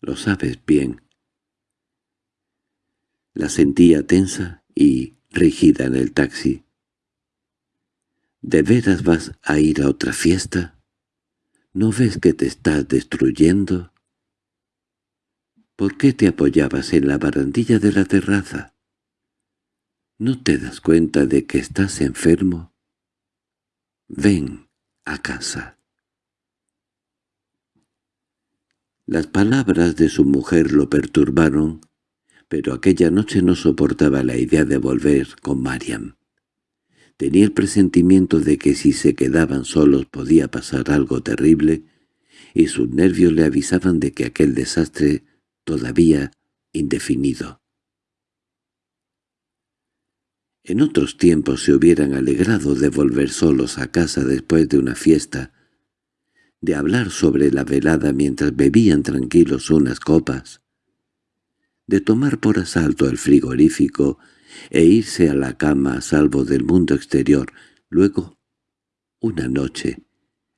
Lo sabes bien. La sentía tensa y rígida en el taxi. ¿De veras vas a ir a otra fiesta? ¿No ves que te estás destruyendo? ¿Por qué te apoyabas en la barandilla de la terraza? ¿No te das cuenta de que estás enfermo? Ven a casa. Las palabras de su mujer lo perturbaron, pero aquella noche no soportaba la idea de volver con Mariam. Tenía el presentimiento de que si se quedaban solos podía pasar algo terrible, y sus nervios le avisaban de que aquel desastre todavía indefinido. En otros tiempos se hubieran alegrado de volver solos a casa después de una fiesta, de hablar sobre la velada mientras bebían tranquilos unas copas, de tomar por asalto el frigorífico e irse a la cama a salvo del mundo exterior. Luego, una noche,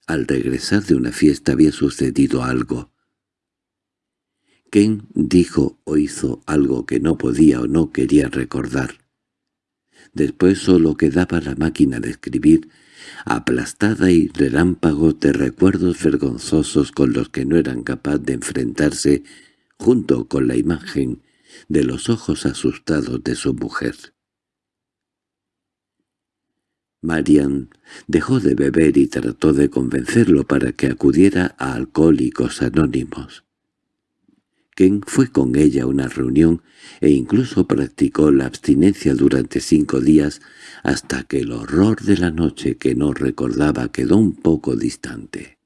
al regresar de una fiesta había sucedido algo. Ken dijo o hizo algo que no podía o no quería recordar. Después solo quedaba la máquina de escribir, aplastada y relámpagos de recuerdos vergonzosos con los que no eran capaz de enfrentarse, junto con la imagen de los ojos asustados de su mujer. Marian dejó de beber y trató de convencerlo para que acudiera a Alcohólicos Anónimos. Ken fue con ella a una reunión e incluso practicó la abstinencia durante cinco días hasta que el horror de la noche que no recordaba quedó un poco distante.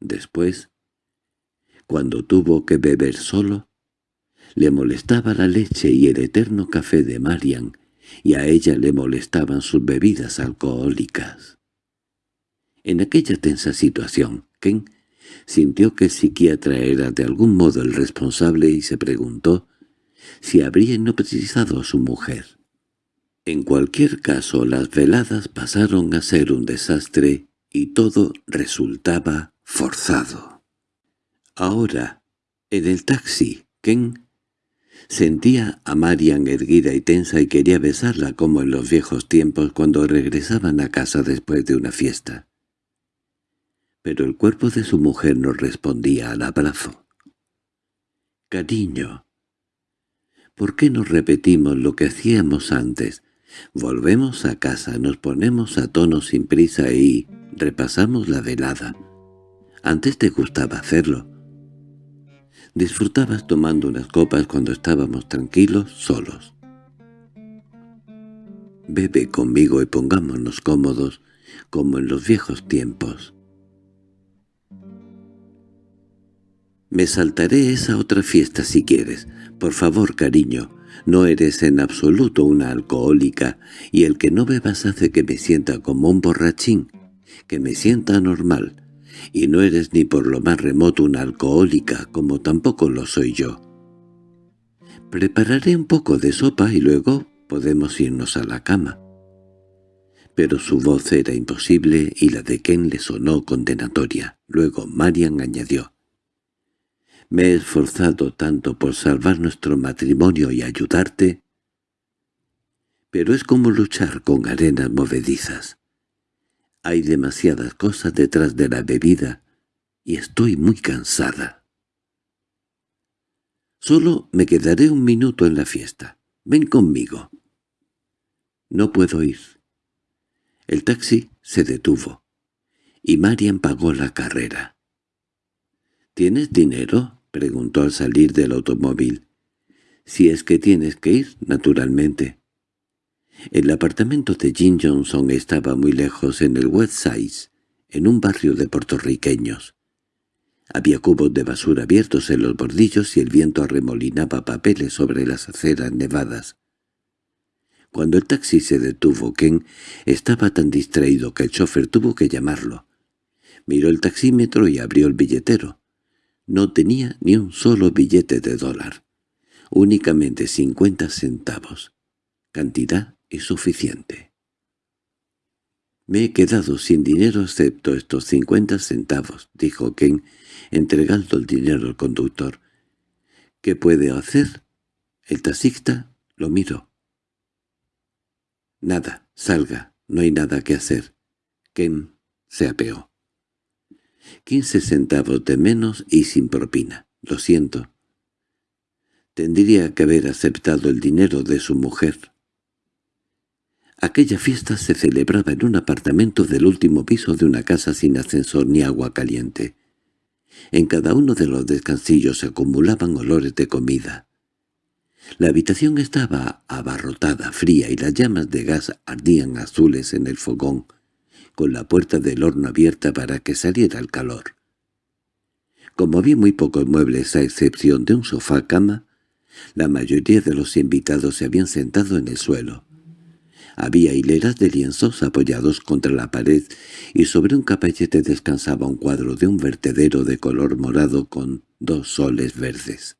Después, cuando tuvo que beber solo, le molestaba la leche y el eterno café de Marian, y a ella le molestaban sus bebidas alcohólicas. En aquella tensa situación, Ken Sintió que el psiquiatra era de algún modo el responsable y se preguntó si habría hipnotizado a su mujer. En cualquier caso, las veladas pasaron a ser un desastre y todo resultaba forzado. Ahora, en el taxi, Ken sentía a Marian erguida y tensa y quería besarla como en los viejos tiempos cuando regresaban a casa después de una fiesta. Pero el cuerpo de su mujer no respondía al abrazo. «Cariño, ¿por qué no repetimos lo que hacíamos antes? Volvemos a casa, nos ponemos a tono sin prisa y repasamos la velada. Antes te gustaba hacerlo. Disfrutabas tomando unas copas cuando estábamos tranquilos, solos. Bebe conmigo y pongámonos cómodos, como en los viejos tiempos. Me saltaré esa otra fiesta si quieres. Por favor, cariño, no eres en absoluto una alcohólica, y el que no bebas hace que me sienta como un borrachín, que me sienta normal, y no eres ni por lo más remoto una alcohólica, como tampoco lo soy yo. Prepararé un poco de sopa y luego podemos irnos a la cama. Pero su voz era imposible y la de Ken le sonó condenatoria. Luego Marian añadió, «Me he esforzado tanto por salvar nuestro matrimonio y ayudarte, pero es como luchar con arenas movedizas. Hay demasiadas cosas detrás de la bebida y estoy muy cansada. Solo me quedaré un minuto en la fiesta. Ven conmigo. No puedo ir. El taxi se detuvo, y Marian pagó la carrera. —¿Tienes dinero? —preguntó al salir del automóvil. —Si es que tienes que ir, naturalmente. El apartamento de Jim Johnson estaba muy lejos en el West Side, en un barrio de puertorriqueños. Había cubos de basura abiertos en los bordillos y el viento arremolinaba papeles sobre las aceras nevadas. Cuando el taxi se detuvo, Ken estaba tan distraído que el chofer tuvo que llamarlo. Miró el taxímetro y abrió el billetero. No tenía ni un solo billete de dólar, únicamente cincuenta centavos, cantidad suficiente. «Me he quedado sin dinero excepto estos cincuenta centavos», dijo Ken, entregando el dinero al conductor. «¿Qué puede hacer?» El taxista lo miró. «Nada, salga, no hay nada que hacer». Ken se apeó. «Quince centavos de menos y sin propina. Lo siento». Tendría que haber aceptado el dinero de su mujer. Aquella fiesta se celebraba en un apartamento del último piso de una casa sin ascensor ni agua caliente. En cada uno de los descansillos se acumulaban olores de comida. La habitación estaba abarrotada, fría, y las llamas de gas ardían azules en el fogón, con la puerta del horno abierta para que saliera el calor. Como había muy pocos muebles a excepción de un sofá-cama, la mayoría de los invitados se habían sentado en el suelo. Había hileras de lienzos apoyados contra la pared y sobre un caballete descansaba un cuadro de un vertedero de color morado con dos soles verdes.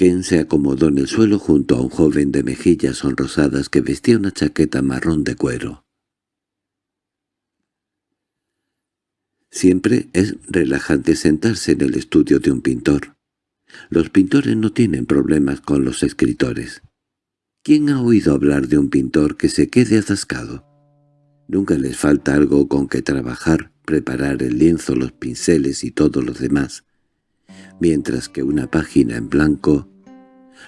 Ken se acomodó en el suelo junto a un joven de mejillas sonrosadas que vestía una chaqueta marrón de cuero. Siempre es relajante sentarse en el estudio de un pintor. Los pintores no tienen problemas con los escritores. ¿Quién ha oído hablar de un pintor que se quede atascado? Nunca les falta algo con que trabajar, preparar el lienzo, los pinceles y todo lo demás. Mientras que una página en blanco,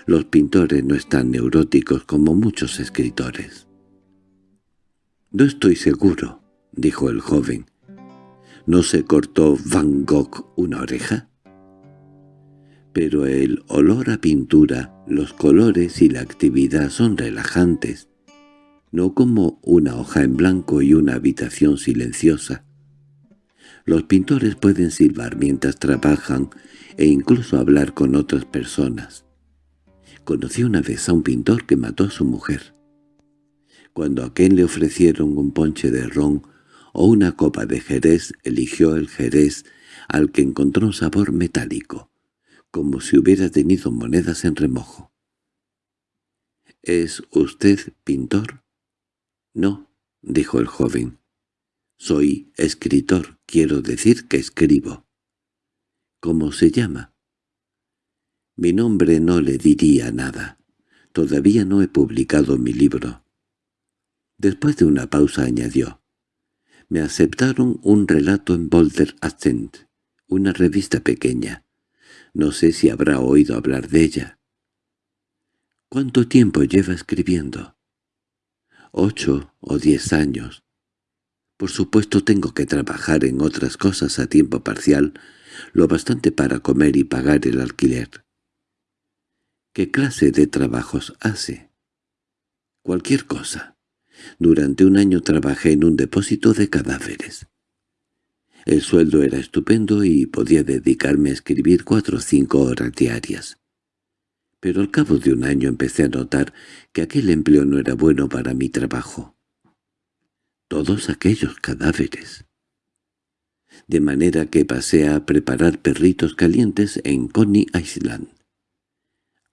los pintores no están neuróticos como muchos escritores. «No estoy seguro», dijo el joven. «¿No se cortó Van Gogh una oreja?» pero el olor a pintura, los colores y la actividad son relajantes, no como una hoja en blanco y una habitación silenciosa. Los pintores pueden silbar mientras trabajan e incluso hablar con otras personas. Conocí una vez a un pintor que mató a su mujer. Cuando a quien le ofrecieron un ponche de ron o una copa de jerez, eligió el jerez al que encontró un sabor metálico como si hubiera tenido monedas en remojo. —¿Es usted pintor? —No —dijo el joven—, Soy escritor, quiero decir que escribo. ¿Cómo se llama? Mi nombre no le diría nada. Todavía no he publicado mi libro. Después de una pausa añadió. Me aceptaron un relato en Boulder Ascent, una revista pequeña. No sé si habrá oído hablar de ella. ¿Cuánto tiempo lleva escribiendo? Ocho o diez años. Por supuesto tengo que trabajar en otras cosas a tiempo parcial, lo bastante para comer y pagar el alquiler. ¿Qué clase de trabajos hace? Cualquier cosa. Durante un año trabajé en un depósito de cadáveres. El sueldo era estupendo y podía dedicarme a escribir cuatro o cinco horas diarias. Pero al cabo de un año empecé a notar que aquel empleo no era bueno para mi trabajo. Todos aquellos cadáveres. De manera que pasé a preparar perritos calientes en Coney Island.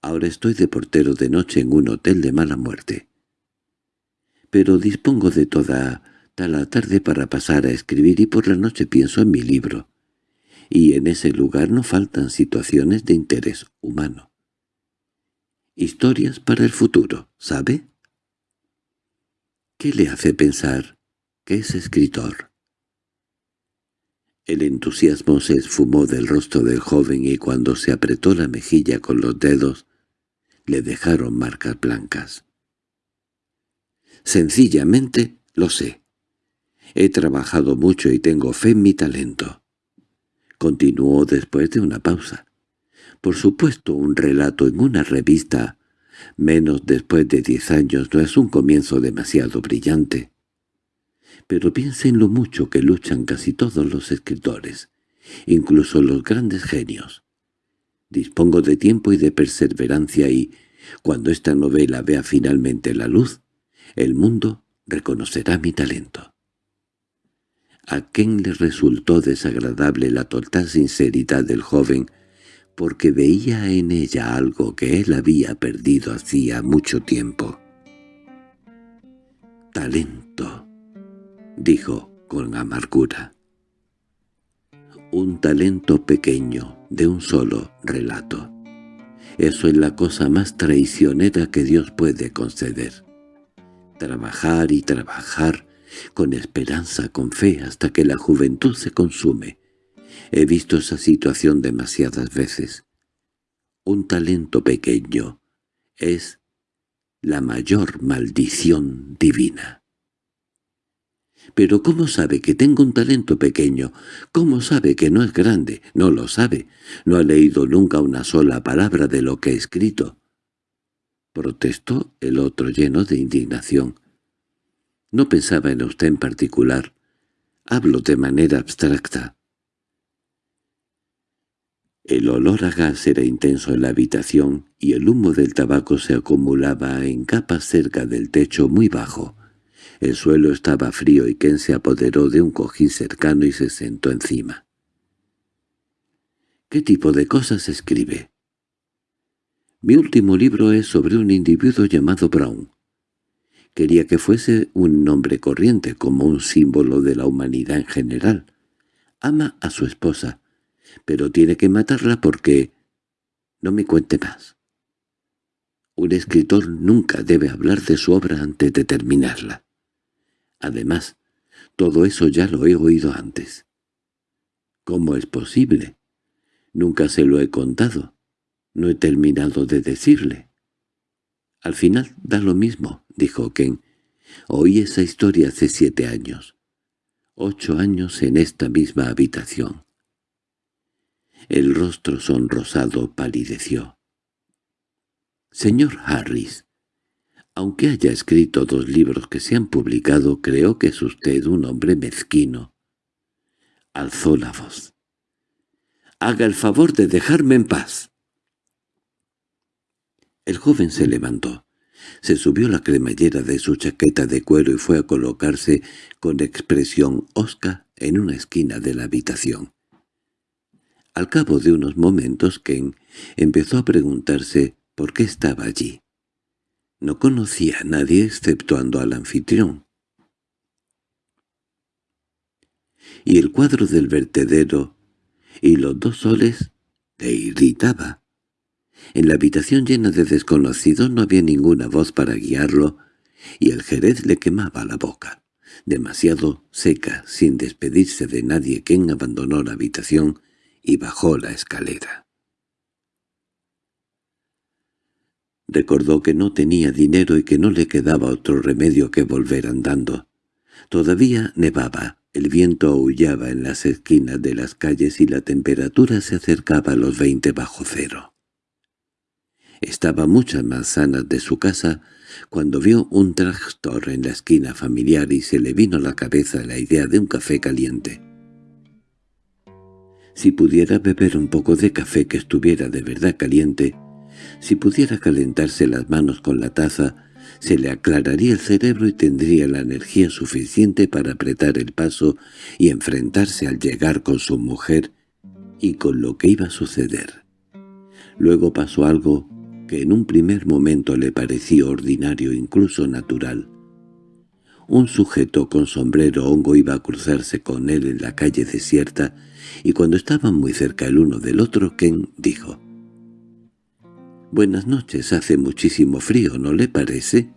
Ahora estoy de portero de noche en un hotel de mala muerte. Pero dispongo de toda la tarde para pasar a escribir y por la noche pienso en mi libro. Y en ese lugar no faltan situaciones de interés humano. Historias para el futuro, ¿sabe? ¿Qué le hace pensar que es escritor? El entusiasmo se esfumó del rostro del joven y cuando se apretó la mejilla con los dedos, le dejaron marcas blancas. Sencillamente lo sé. He trabajado mucho y tengo fe en mi talento. Continuó después de una pausa. Por supuesto, un relato en una revista, menos después de diez años, no es un comienzo demasiado brillante. Pero piense en lo mucho que luchan casi todos los escritores, incluso los grandes genios. Dispongo de tiempo y de perseverancia y, cuando esta novela vea finalmente la luz, el mundo reconocerá mi talento. A Ken le resultó desagradable la total sinceridad del joven, porque veía en ella algo que él había perdido hacía mucho tiempo. «Talento», dijo con amargura. «Un talento pequeño, de un solo relato. Eso es la cosa más traicionera que Dios puede conceder. Trabajar y trabajar con esperanza, con fe, hasta que la juventud se consume. He visto esa situación demasiadas veces. Un talento pequeño es la mayor maldición divina. —¿Pero cómo sabe que tengo un talento pequeño? ¿Cómo sabe que no es grande? No lo sabe. No ha leído nunca una sola palabra de lo que he escrito. Protestó el otro lleno de indignación. No pensaba en usted en particular. Hablo de manera abstracta. El olor a gas era intenso en la habitación y el humo del tabaco se acumulaba en capas cerca del techo muy bajo. El suelo estaba frío y Ken se apoderó de un cojín cercano y se sentó encima. —¿Qué tipo de cosas escribe? Mi último libro es sobre un individuo llamado Brown. Quería que fuese un nombre corriente, como un símbolo de la humanidad en general. Ama a su esposa, pero tiene que matarla porque... No me cuente más. Un escritor nunca debe hablar de su obra antes de terminarla. Además, todo eso ya lo he oído antes. ¿Cómo es posible? Nunca se lo he contado. No he terminado de decirle. Al final da lo mismo, dijo Ken. Oí esa historia hace siete años. Ocho años en esta misma habitación. El rostro sonrosado palideció. «Señor Harris, aunque haya escrito dos libros que se han publicado, creo que es usted un hombre mezquino». Alzó la voz. «Haga el favor de dejarme en paz». El joven se levantó. Se subió la cremallera de su chaqueta de cuero y fue a colocarse con expresión osca en una esquina de la habitación. Al cabo de unos momentos Ken empezó a preguntarse por qué estaba allí. No conocía a nadie exceptuando al anfitrión. y el cuadro del vertedero y los dos soles le irritaba. En la habitación llena de desconocidos no había ninguna voz para guiarlo, y el jerez le quemaba la boca, demasiado seca, sin despedirse de nadie. quien abandonó la habitación y bajó la escalera. Recordó que no tenía dinero y que no le quedaba otro remedio que volver andando. Todavía nevaba, el viento aullaba en las esquinas de las calles y la temperatura se acercaba a los veinte bajo cero. Estaba muchas manzanas de su casa cuando vio un tractor en la esquina familiar y se le vino a la cabeza la idea de un café caliente. Si pudiera beber un poco de café que estuviera de verdad caliente, si pudiera calentarse las manos con la taza, se le aclararía el cerebro y tendría la energía suficiente para apretar el paso y enfrentarse al llegar con su mujer y con lo que iba a suceder. Luego pasó algo que en un primer momento le pareció ordinario, incluso natural. Un sujeto con sombrero hongo iba a cruzarse con él en la calle desierta, y cuando estaban muy cerca el uno del otro, Ken dijo, «Buenas noches, hace muchísimo frío, ¿no le parece?»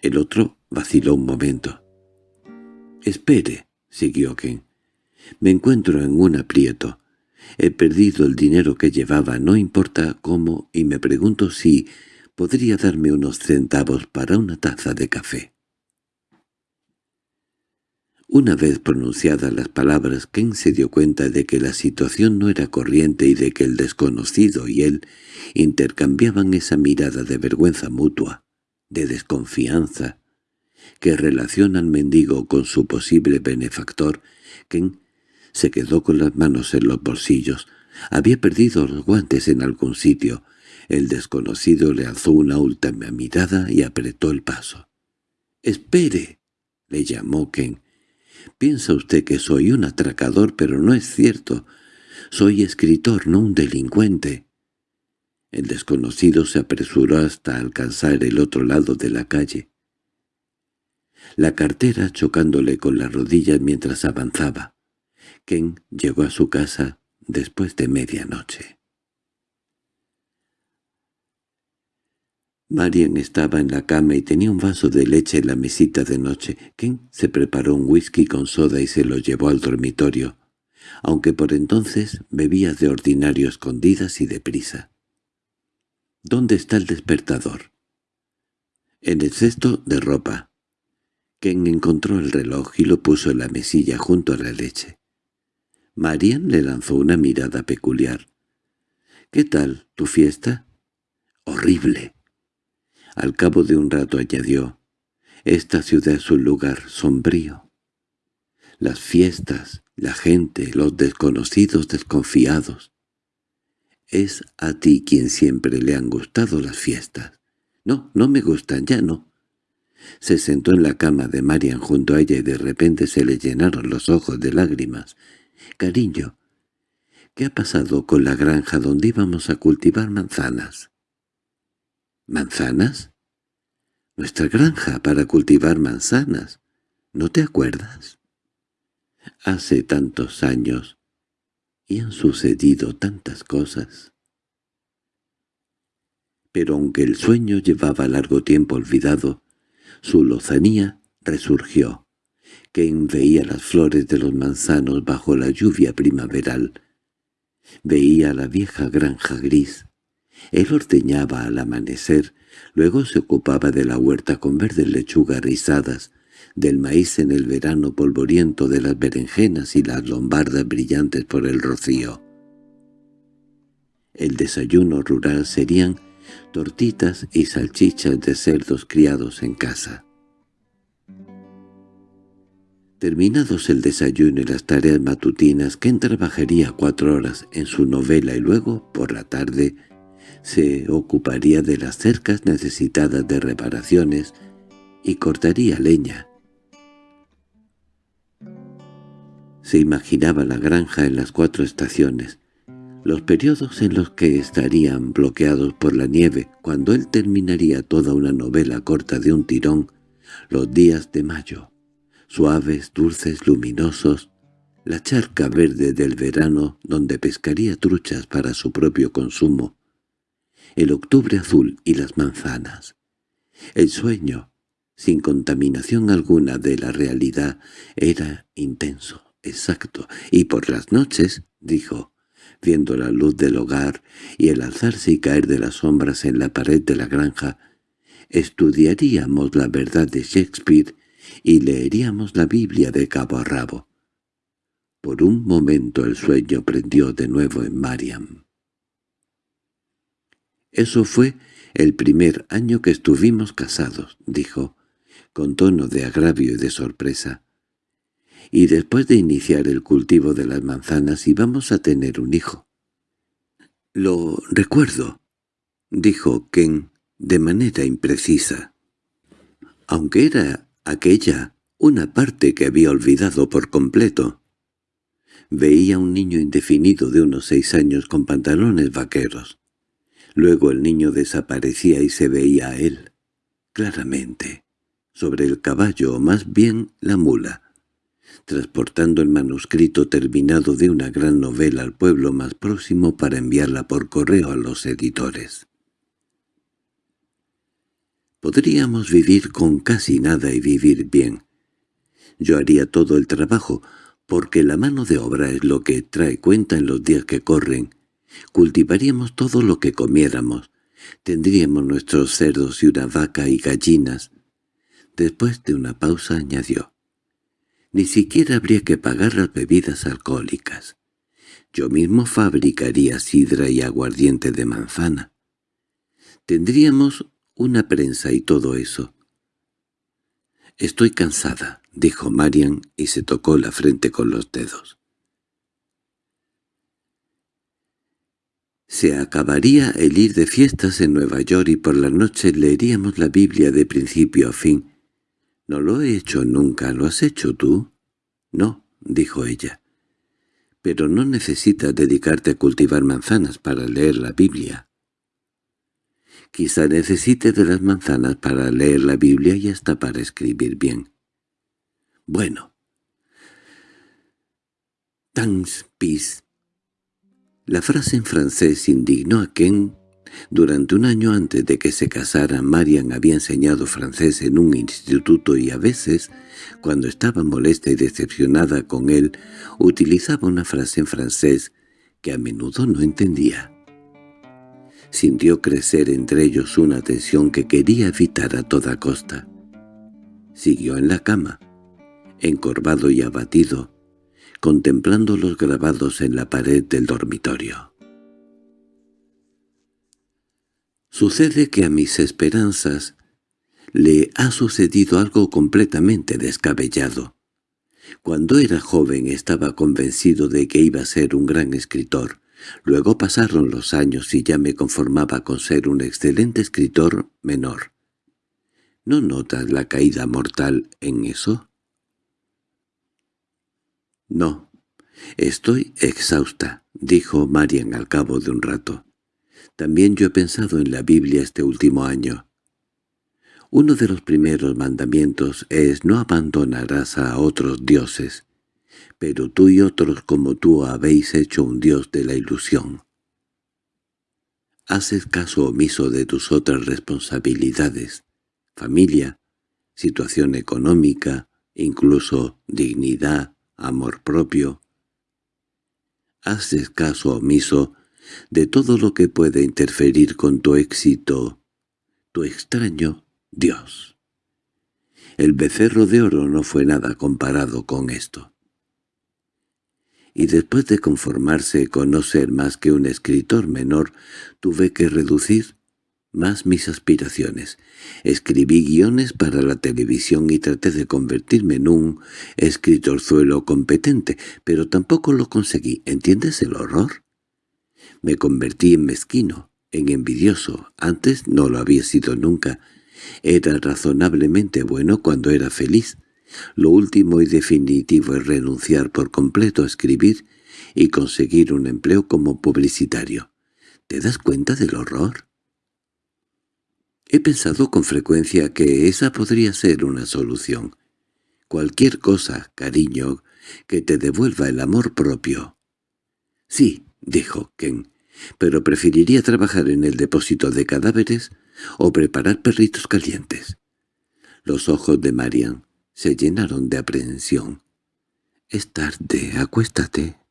El otro vaciló un momento. «Espere», siguió Ken. «Me encuentro en un aprieto. He perdido el dinero que llevaba, no importa cómo, y me pregunto si podría darme unos centavos para una taza de café». Una vez pronunciadas las palabras, Ken se dio cuenta de que la situación no era corriente y de que el desconocido y él intercambiaban esa mirada de vergüenza mutua, de desconfianza, que relaciona al mendigo con su posible benefactor. Ken se quedó con las manos en los bolsillos. Había perdido los guantes en algún sitio. El desconocido le alzó una última mirada y apretó el paso. —¡Espere! —le llamó Ken. Piensa usted que soy un atracador, pero no es cierto. Soy escritor, no un delincuente. El desconocido se apresuró hasta alcanzar el otro lado de la calle. La cartera chocándole con las rodillas mientras avanzaba. Ken llegó a su casa después de medianoche. Marian estaba en la cama y tenía un vaso de leche en la mesita de noche. Ken se preparó un whisky con soda y se lo llevó al dormitorio, aunque por entonces bebía de ordinario escondidas y deprisa. —¿Dónde está el despertador? —En el cesto de ropa. Ken encontró el reloj y lo puso en la mesilla junto a la leche. Marian le lanzó una mirada peculiar. —¿Qué tal tu fiesta? —Horrible. Al cabo de un rato añadió, «Esta ciudad es un lugar sombrío. Las fiestas, la gente, los desconocidos desconfiados. Es a ti quien siempre le han gustado las fiestas. No, no me gustan, ya no». Se sentó en la cama de Marian junto a ella y de repente se le llenaron los ojos de lágrimas. «Cariño, ¿qué ha pasado con la granja donde íbamos a cultivar manzanas?» —¿Manzanas? Nuestra granja para cultivar manzanas. ¿No te acuerdas? Hace tantos años y han sucedido tantas cosas. Pero aunque el sueño llevaba largo tiempo olvidado, su lozanía resurgió. Ken veía las flores de los manzanos bajo la lluvia primaveral. Veía la vieja granja gris, él ordeñaba al amanecer, luego se ocupaba de la huerta con verdes lechugas rizadas, del maíz en el verano polvoriento de las berenjenas y las lombardas brillantes por el rocío. El desayuno rural serían tortitas y salchichas de cerdos criados en casa. Terminados el desayuno y las tareas matutinas, Ken trabajaría cuatro horas en su novela y luego, por la tarde, se ocuparía de las cercas necesitadas de reparaciones y cortaría leña. Se imaginaba la granja en las cuatro estaciones, los periodos en los que estarían bloqueados por la nieve, cuando él terminaría toda una novela corta de un tirón, los días de mayo, suaves, dulces, luminosos, la charca verde del verano donde pescaría truchas para su propio consumo, el octubre azul y las manzanas. El sueño, sin contaminación alguna de la realidad, era intenso, exacto, y por las noches, dijo, viendo la luz del hogar y el alzarse y caer de las sombras en la pared de la granja, estudiaríamos la verdad de Shakespeare y leeríamos la Biblia de cabo a rabo. Por un momento el sueño prendió de nuevo en Mariam. «Eso fue el primer año que estuvimos casados», dijo, con tono de agravio y de sorpresa. «Y después de iniciar el cultivo de las manzanas íbamos a tener un hijo». «Lo recuerdo», dijo Ken de manera imprecisa. Aunque era aquella una parte que había olvidado por completo. Veía un niño indefinido de unos seis años con pantalones vaqueros. Luego el niño desaparecía y se veía a él, claramente, sobre el caballo o más bien la mula, transportando el manuscrito terminado de una gran novela al pueblo más próximo para enviarla por correo a los editores. Podríamos vivir con casi nada y vivir bien. Yo haría todo el trabajo, porque la mano de obra es lo que trae cuenta en los días que corren, Cultivaríamos todo lo que comiéramos. Tendríamos nuestros cerdos y una vaca y gallinas. Después de una pausa añadió. Ni siquiera habría que pagar las bebidas alcohólicas. Yo mismo fabricaría sidra y aguardiente de manzana. Tendríamos una prensa y todo eso. «Estoy cansada», dijo Marian y se tocó la frente con los dedos. Se acabaría el ir de fiestas en Nueva York y por la noche leeríamos la Biblia de principio a fin. —No lo he hecho nunca, ¿lo has hecho tú? —No —dijo ella—. Pero no necesitas dedicarte a cultivar manzanas para leer la Biblia. Quizá necesite de las manzanas para leer la Biblia y hasta para escribir bien. Bueno. Thanks, peace. La frase en francés indignó a Ken. Durante un año antes de que se casara, Marian había enseñado francés en un instituto y a veces, cuando estaba molesta y decepcionada con él, utilizaba una frase en francés que a menudo no entendía. Sintió crecer entre ellos una tensión que quería evitar a toda costa. Siguió en la cama, encorvado y abatido, contemplando los grabados en la pared del dormitorio. Sucede que a mis esperanzas le ha sucedido algo completamente descabellado. Cuando era joven estaba convencido de que iba a ser un gran escritor. Luego pasaron los años y ya me conformaba con ser un excelente escritor menor. ¿No notas la caída mortal en eso? —No, estoy exhausta —dijo Marian al cabo de un rato. También yo he pensado en la Biblia este último año. Uno de los primeros mandamientos es no abandonarás a otros dioses, pero tú y otros como tú habéis hecho un dios de la ilusión. Haces caso omiso de tus otras responsabilidades, familia, situación económica, incluso dignidad, amor propio. Haces caso omiso de todo lo que puede interferir con tu éxito, tu extraño Dios. El becerro de oro no fue nada comparado con esto. Y después de conformarse con no ser más que un escritor menor, tuve que reducir más mis aspiraciones. Escribí guiones para la televisión y traté de convertirme en un escritorzuelo competente, pero tampoco lo conseguí. ¿Entiendes el horror? Me convertí en mezquino, en envidioso. Antes no lo había sido nunca. Era razonablemente bueno cuando era feliz. Lo último y definitivo es renunciar por completo a escribir y conseguir un empleo como publicitario. ¿Te das cuenta del horror? He pensado con frecuencia que esa podría ser una solución. Cualquier cosa, cariño, que te devuelva el amor propio. Sí, dijo Ken, pero preferiría trabajar en el depósito de cadáveres o preparar perritos calientes. Los ojos de Marian se llenaron de aprehensión. —Es tarde, acuéstate.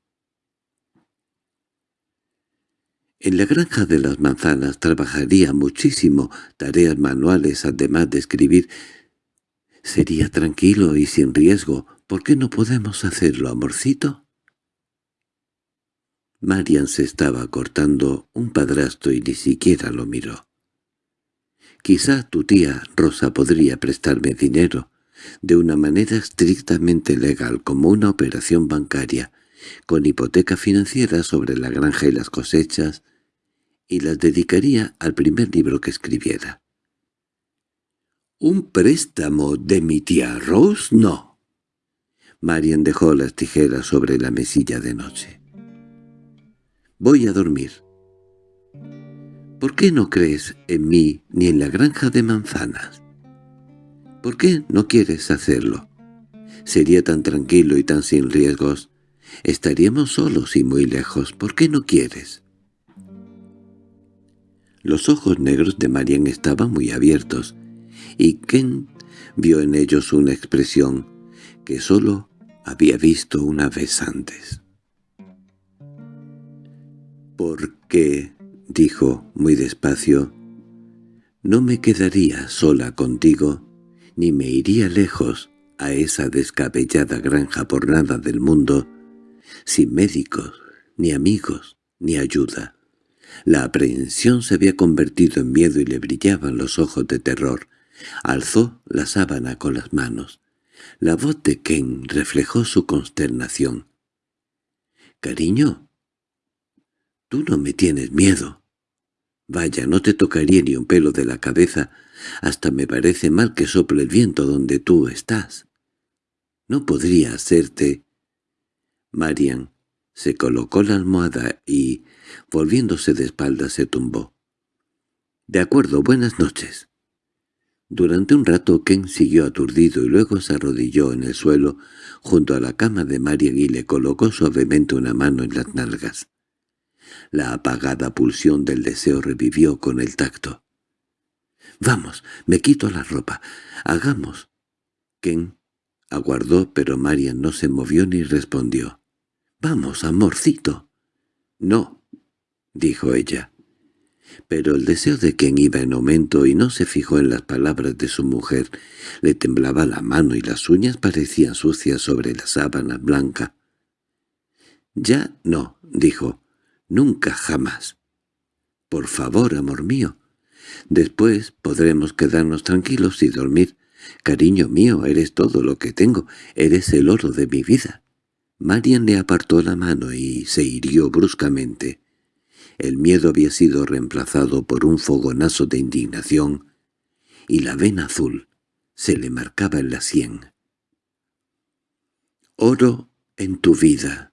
En la granja de las manzanas trabajaría muchísimo, tareas manuales además de escribir. Sería tranquilo y sin riesgo. ¿Por qué no podemos hacerlo, amorcito? Marian se estaba cortando un padrastro y ni siquiera lo miró. Quizá tu tía Rosa podría prestarme dinero, de una manera estrictamente legal como una operación bancaria, con hipoteca financiera sobre la granja y las cosechas, y las dedicaría al primer libro que escribiera. —¿Un préstamo de mi tía Rose? No. Marian dejó las tijeras sobre la mesilla de noche. —Voy a dormir. —¿Por qué no crees en mí ni en la granja de manzanas? ¿Por qué no quieres hacerlo? Sería tan tranquilo y tan sin riesgos. Estaríamos solos y muy lejos. ¿Por qué no quieres? Los ojos negros de Marian estaban muy abiertos, y Ken vio en ellos una expresión que sólo había visto una vez antes. «Porque», dijo muy despacio, «no me quedaría sola contigo, ni me iría lejos a esa descabellada granja por nada del mundo, sin médicos, ni amigos, ni ayuda». La aprehensión se había convertido en miedo y le brillaban los ojos de terror. Alzó la sábana con las manos. La voz de Ken reflejó su consternación. «Cariño, tú no me tienes miedo. Vaya, no te tocaría ni un pelo de la cabeza. Hasta me parece mal que sople el viento donde tú estás. No podría hacerte...» Marian se colocó la almohada y, volviéndose de espaldas, se tumbó. —De acuerdo, buenas noches. Durante un rato Ken siguió aturdido y luego se arrodilló en el suelo junto a la cama de Marian y le colocó suavemente una mano en las nalgas. La apagada pulsión del deseo revivió con el tacto. —Vamos, me quito la ropa. Hagamos. Ken aguardó, pero Marian no se movió ni respondió. —Vamos, amorcito. —No —dijo ella. Pero el deseo de quien iba en aumento y no se fijó en las palabras de su mujer. Le temblaba la mano y las uñas parecían sucias sobre la sábana blanca. —Ya no —dijo—, nunca jamás. —Por favor, amor mío. Después podremos quedarnos tranquilos y dormir. Cariño mío, eres todo lo que tengo, eres el oro de mi vida. Marian le apartó la mano y se hirió bruscamente. El miedo había sido reemplazado por un fogonazo de indignación, y la vena azul se le marcaba en la sien. «Oro en tu vida».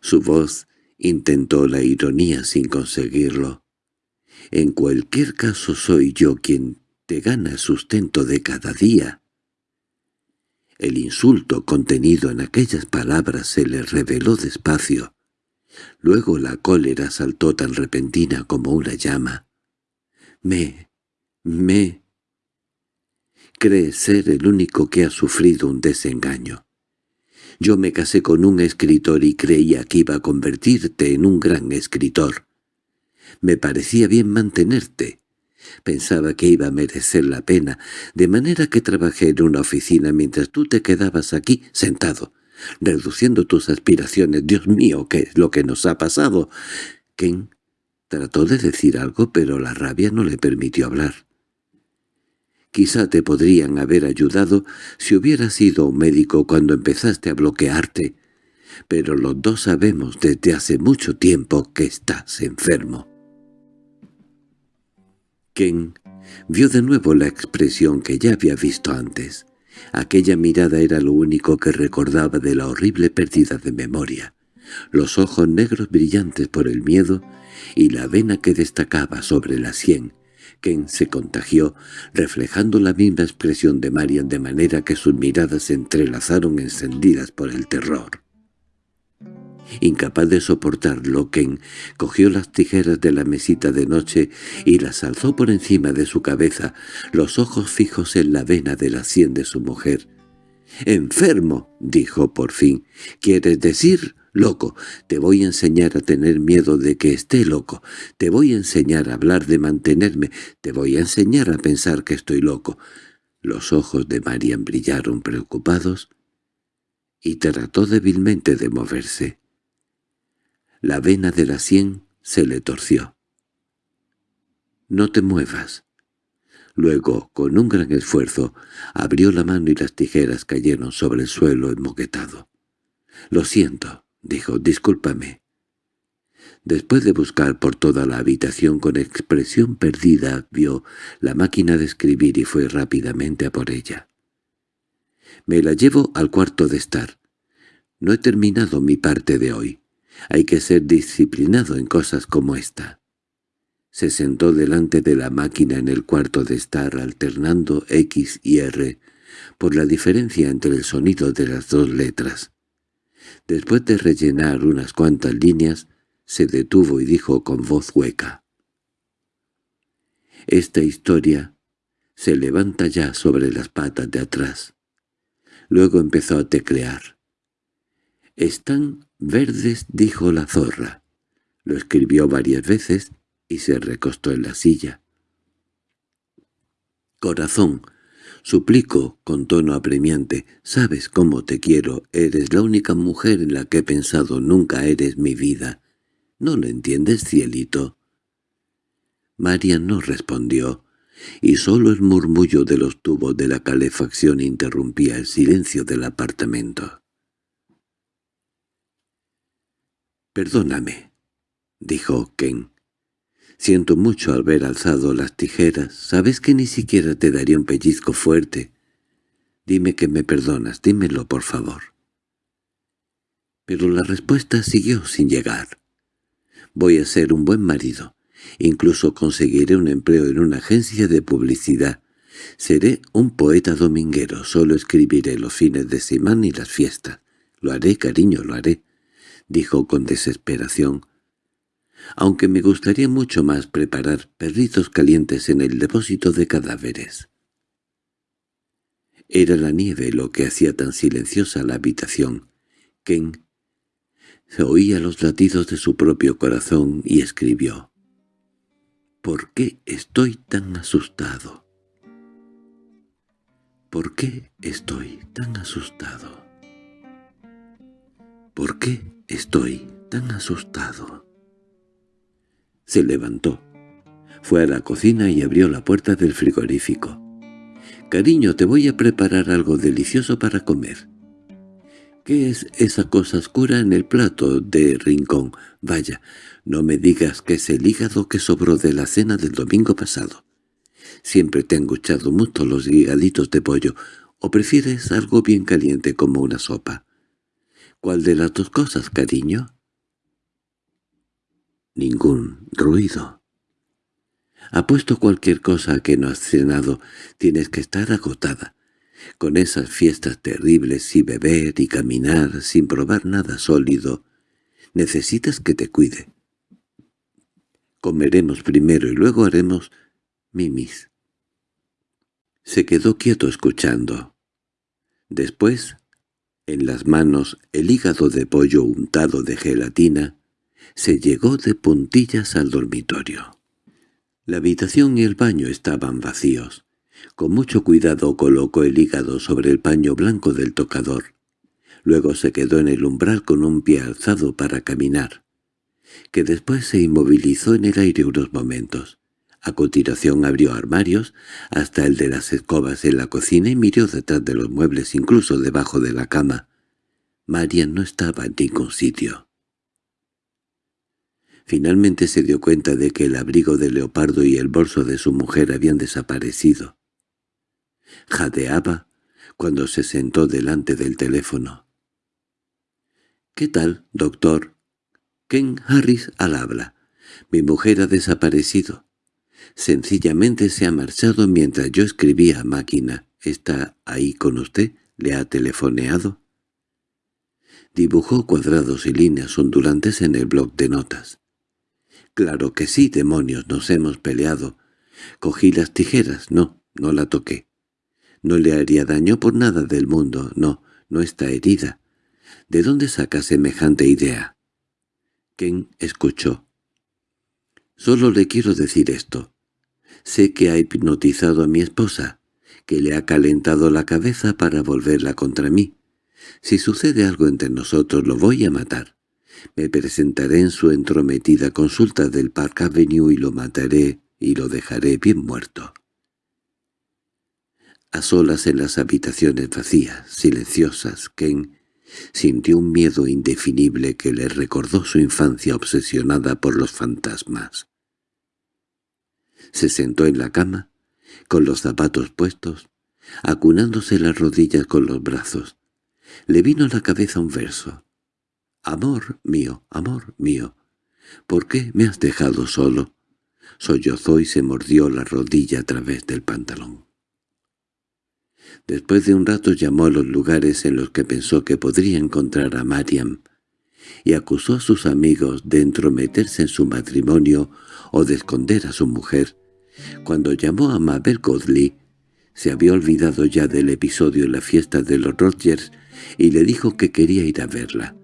Su voz intentó la ironía sin conseguirlo. «En cualquier caso soy yo quien te gana el sustento de cada día». El insulto contenido en aquellas palabras se le reveló despacio. Luego la cólera saltó tan repentina como una llama. «Me... me...» Crees ser el único que ha sufrido un desengaño. Yo me casé con un escritor y creía que iba a convertirte en un gran escritor. Me parecía bien mantenerte, Pensaba que iba a merecer la pena, de manera que trabajé en una oficina mientras tú te quedabas aquí sentado, reduciendo tus aspiraciones. Dios mío, ¿qué es lo que nos ha pasado? Ken trató de decir algo, pero la rabia no le permitió hablar. Quizá te podrían haber ayudado si hubieras sido un médico cuando empezaste a bloquearte, pero los dos sabemos desde hace mucho tiempo que estás enfermo. Ken vio de nuevo la expresión que ya había visto antes. Aquella mirada era lo único que recordaba de la horrible pérdida de memoria. Los ojos negros brillantes por el miedo y la vena que destacaba sobre la sien, Ken se contagió, reflejando la misma expresión de Marian de manera que sus miradas se entrelazaron encendidas por el terror. Incapaz de soportarlo, Ken cogió las tijeras de la mesita de noche y las alzó por encima de su cabeza, los ojos fijos en la vena de la sien de su mujer. «¡Enfermo!» dijo por fin. «¿Quieres decir?» Loco, te voy a enseñar a tener miedo de que esté loco, te voy a enseñar a hablar de mantenerme, te voy a enseñar a pensar que estoy loco. Los ojos de Marian brillaron preocupados y trató débilmente de moverse. La vena de la sien se le torció. «No te muevas». Luego, con un gran esfuerzo, abrió la mano y las tijeras cayeron sobre el suelo enmoquetado. «Lo siento», dijo, «discúlpame». Después de buscar por toda la habitación con expresión perdida, vio la máquina de escribir y fue rápidamente a por ella. «Me la llevo al cuarto de estar. No he terminado mi parte de hoy. Hay que ser disciplinado en cosas como esta». Se sentó delante de la máquina en el cuarto de estar alternando X y R por la diferencia entre el sonido de las dos letras. Después de rellenar unas cuantas líneas, se detuvo y dijo con voz hueca. Esta historia se levanta ya sobre las patas de atrás. Luego empezó a teclear. «Están verdes», dijo la zorra. Lo escribió varias veces y se recostó en la silla. «Corazón», Suplico, con tono apremiante, sabes cómo te quiero, eres la única mujer en la que he pensado, nunca eres mi vida. ¿No lo entiendes, cielito? María no respondió, y solo el murmullo de los tubos de la calefacción interrumpía el silencio del apartamento. «Perdóname», dijo Ken. Siento mucho haber alzado las tijeras. Sabes que ni siquiera te daría un pellizco fuerte. Dime que me perdonas, dímelo, por favor. Pero la respuesta siguió sin llegar. Voy a ser un buen marido. Incluso conseguiré un empleo en una agencia de publicidad. Seré un poeta dominguero, solo escribiré los fines de semana y las fiestas. Lo haré, cariño, lo haré, dijo con desesperación, aunque me gustaría mucho más preparar perritos calientes en el depósito de cadáveres. Era la nieve lo que hacía tan silenciosa la habitación. Ken se oía los latidos de su propio corazón y escribió. «¿Por qué estoy tan asustado? ¿Por qué estoy tan asustado? ¿Por qué estoy tan asustado?» Se levantó. Fue a la cocina y abrió la puerta del frigorífico. «Cariño, te voy a preparar algo delicioso para comer». «¿Qué es esa cosa oscura en el plato de rincón? Vaya, no me digas que es el hígado que sobró de la cena del domingo pasado. Siempre te han gustado mucho los hígaditos de pollo, ¿o prefieres algo bien caliente como una sopa?» «¿Cuál de las dos cosas, cariño?» Ningún ruido. Apuesto cualquier cosa que no has cenado, tienes que estar agotada. Con esas fiestas terribles y beber y caminar sin probar nada sólido, necesitas que te cuide. Comeremos primero y luego haremos mimis. Se quedó quieto escuchando. Después, en las manos, el hígado de pollo untado de gelatina, se llegó de puntillas al dormitorio. La habitación y el baño estaban vacíos. Con mucho cuidado colocó el hígado sobre el paño blanco del tocador. Luego se quedó en el umbral con un pie alzado para caminar, que después se inmovilizó en el aire unos momentos. A continuación abrió armarios, hasta el de las escobas en la cocina y miró detrás de los muebles, incluso debajo de la cama. María no estaba en ningún sitio. Finalmente se dio cuenta de que el abrigo de leopardo y el bolso de su mujer habían desaparecido. Jadeaba cuando se sentó delante del teléfono. —¿Qué tal, doctor? Ken Harris al habla. Mi mujer ha desaparecido. Sencillamente se ha marchado mientras yo escribía a máquina. ¿Está ahí con usted? ¿Le ha telefoneado? Dibujó cuadrados y líneas ondulantes en el bloc de notas. «Claro que sí, demonios, nos hemos peleado. Cogí las tijeras, no, no la toqué. No le haría daño por nada del mundo, no, no está herida. ¿De dónde saca semejante idea?» Ken escuchó. «Solo le quiero decir esto. Sé que ha hipnotizado a mi esposa, que le ha calentado la cabeza para volverla contra mí. Si sucede algo entre nosotros lo voy a matar. Me presentaré en su entrometida consulta del Park Avenue y lo mataré y lo dejaré bien muerto. A solas en las habitaciones vacías, silenciosas, Ken sintió un miedo indefinible que le recordó su infancia obsesionada por los fantasmas. Se sentó en la cama, con los zapatos puestos, acunándose las rodillas con los brazos. Le vino a la cabeza un verso. «Amor mío, amor mío, ¿por qué me has dejado solo?» Sollozó y se mordió la rodilla a través del pantalón. Después de un rato llamó a los lugares en los que pensó que podría encontrar a Mariam, y acusó a sus amigos de entrometerse en su matrimonio o de esconder a su mujer. Cuando llamó a Mabel Godley, se había olvidado ya del episodio en la fiesta de los Rogers y le dijo que quería ir a verla.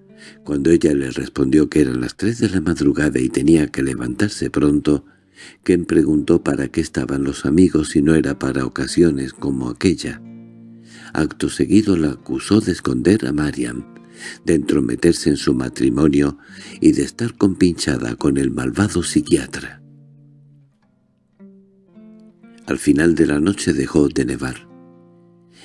Cuando ella le respondió que eran las tres de la madrugada y tenía que levantarse pronto, Ken preguntó para qué estaban los amigos si no era para ocasiones como aquella. Acto seguido la acusó de esconder a Mariam, de entrometerse en su matrimonio y de estar compinchada con el malvado psiquiatra. Al final de la noche dejó de nevar.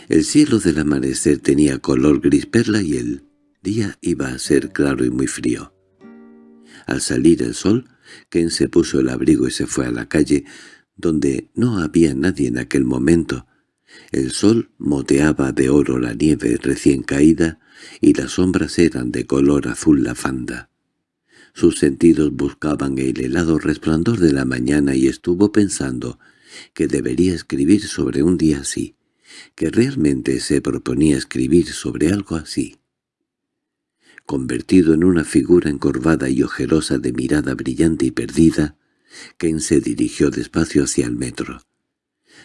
El cielo del amanecer tenía color gris perla y el día iba a ser claro y muy frío. Al salir el sol, Ken se puso el abrigo y se fue a la calle, donde no había nadie en aquel momento. El sol moteaba de oro la nieve recién caída y las sombras eran de color azul lavanda. Sus sentidos buscaban el helado resplandor de la mañana y estuvo pensando que debería escribir sobre un día así que realmente se proponía escribir sobre algo así. Convertido en una figura encorvada y ojerosa de mirada brillante y perdida, Ken se dirigió despacio hacia el metro.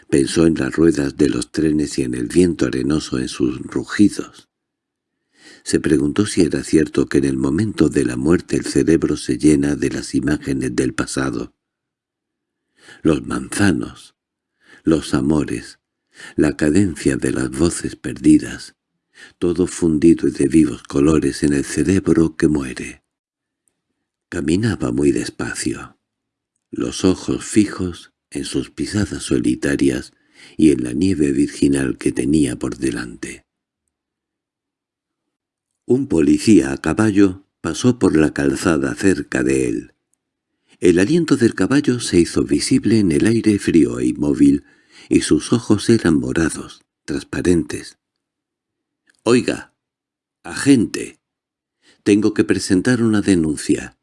Pensó en las ruedas de los trenes y en el viento arenoso en sus rugidos. Se preguntó si era cierto que en el momento de la muerte el cerebro se llena de las imágenes del pasado. Los manzanos, los amores, la cadencia de las voces perdidas, todo fundido y de vivos colores en el cerebro que muere. Caminaba muy despacio, los ojos fijos en sus pisadas solitarias y en la nieve virginal que tenía por delante. Un policía a caballo pasó por la calzada cerca de él. El aliento del caballo se hizo visible en el aire frío e inmóvil y sus ojos eran morados, transparentes. «Oiga, agente, tengo que presentar una denuncia.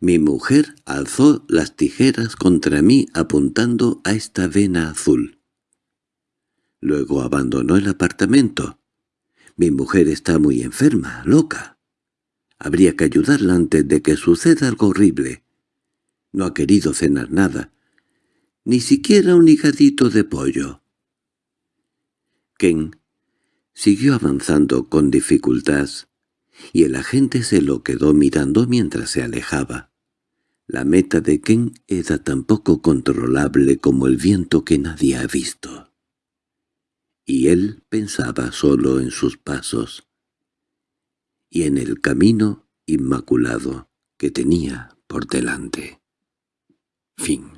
Mi mujer alzó las tijeras contra mí apuntando a esta vena azul. Luego abandonó el apartamento. Mi mujer está muy enferma, loca. Habría que ayudarla antes de que suceda algo horrible. No ha querido cenar nada, ni siquiera un higadito de pollo. Ken siguió avanzando con dificultad, y el agente se lo quedó mirando mientras se alejaba. La meta de Ken era tan poco controlable como el viento que nadie ha visto. Y él pensaba solo en sus pasos y en el camino inmaculado que tenía por delante. Fin